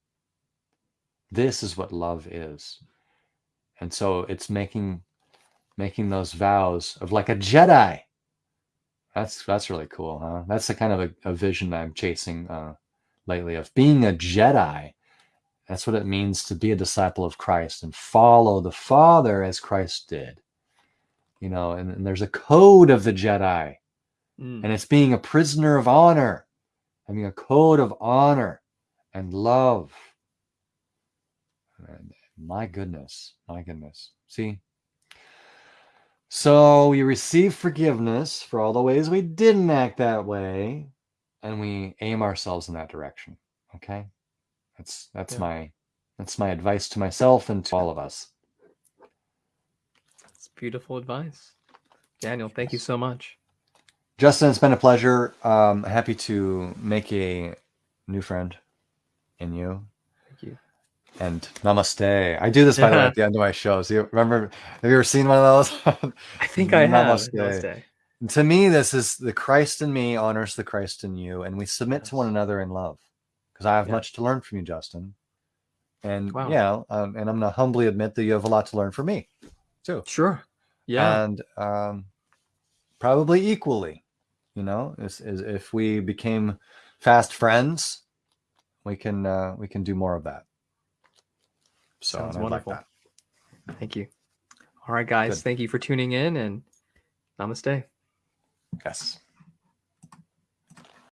This is what love is. And so it's making making those vows of like a jedi. That's that's really cool huh? That's the kind of a, a vision i'm chasing uh, lately of being a jedi. That's what it means to be a disciple of christ and follow the father as christ did. You know and, and there's a code of the jedi. Mm. and it's being a prisoner of honor, having a code of honor and love. And my goodness, my goodness. See? So we receive forgiveness for all the ways we didn't act that way, and we aim ourselves in that direction. Okay? That's that's Yeah. my that's my advice to myself and to all of us. That's beautiful advice. Daniel, thank you so much. Justin, it's been a pleasure. Um, happy to make a new friend in you. Thank you. And namaste. I do this by the way [LAUGHS] at the end of my shows. You remember? Have you ever seen one of those? I think I have. Namaste. Namaste. And to me, this is the Christ in me honors the Christ in you, and we submit to one another in love. Because I have Yeah. much to learn from you, Justin. And Wow. yeah, um, and I'm gonna humbly admit that you have a lot to learn from me, too. Sure. Yeah. and um, probably equally you know is, is if we became fast friends we can uh, we can do more of that. So Sounds wonderful. Like Thank you. All right, guys. Good. Thank you for tuning in and namaste. Yes.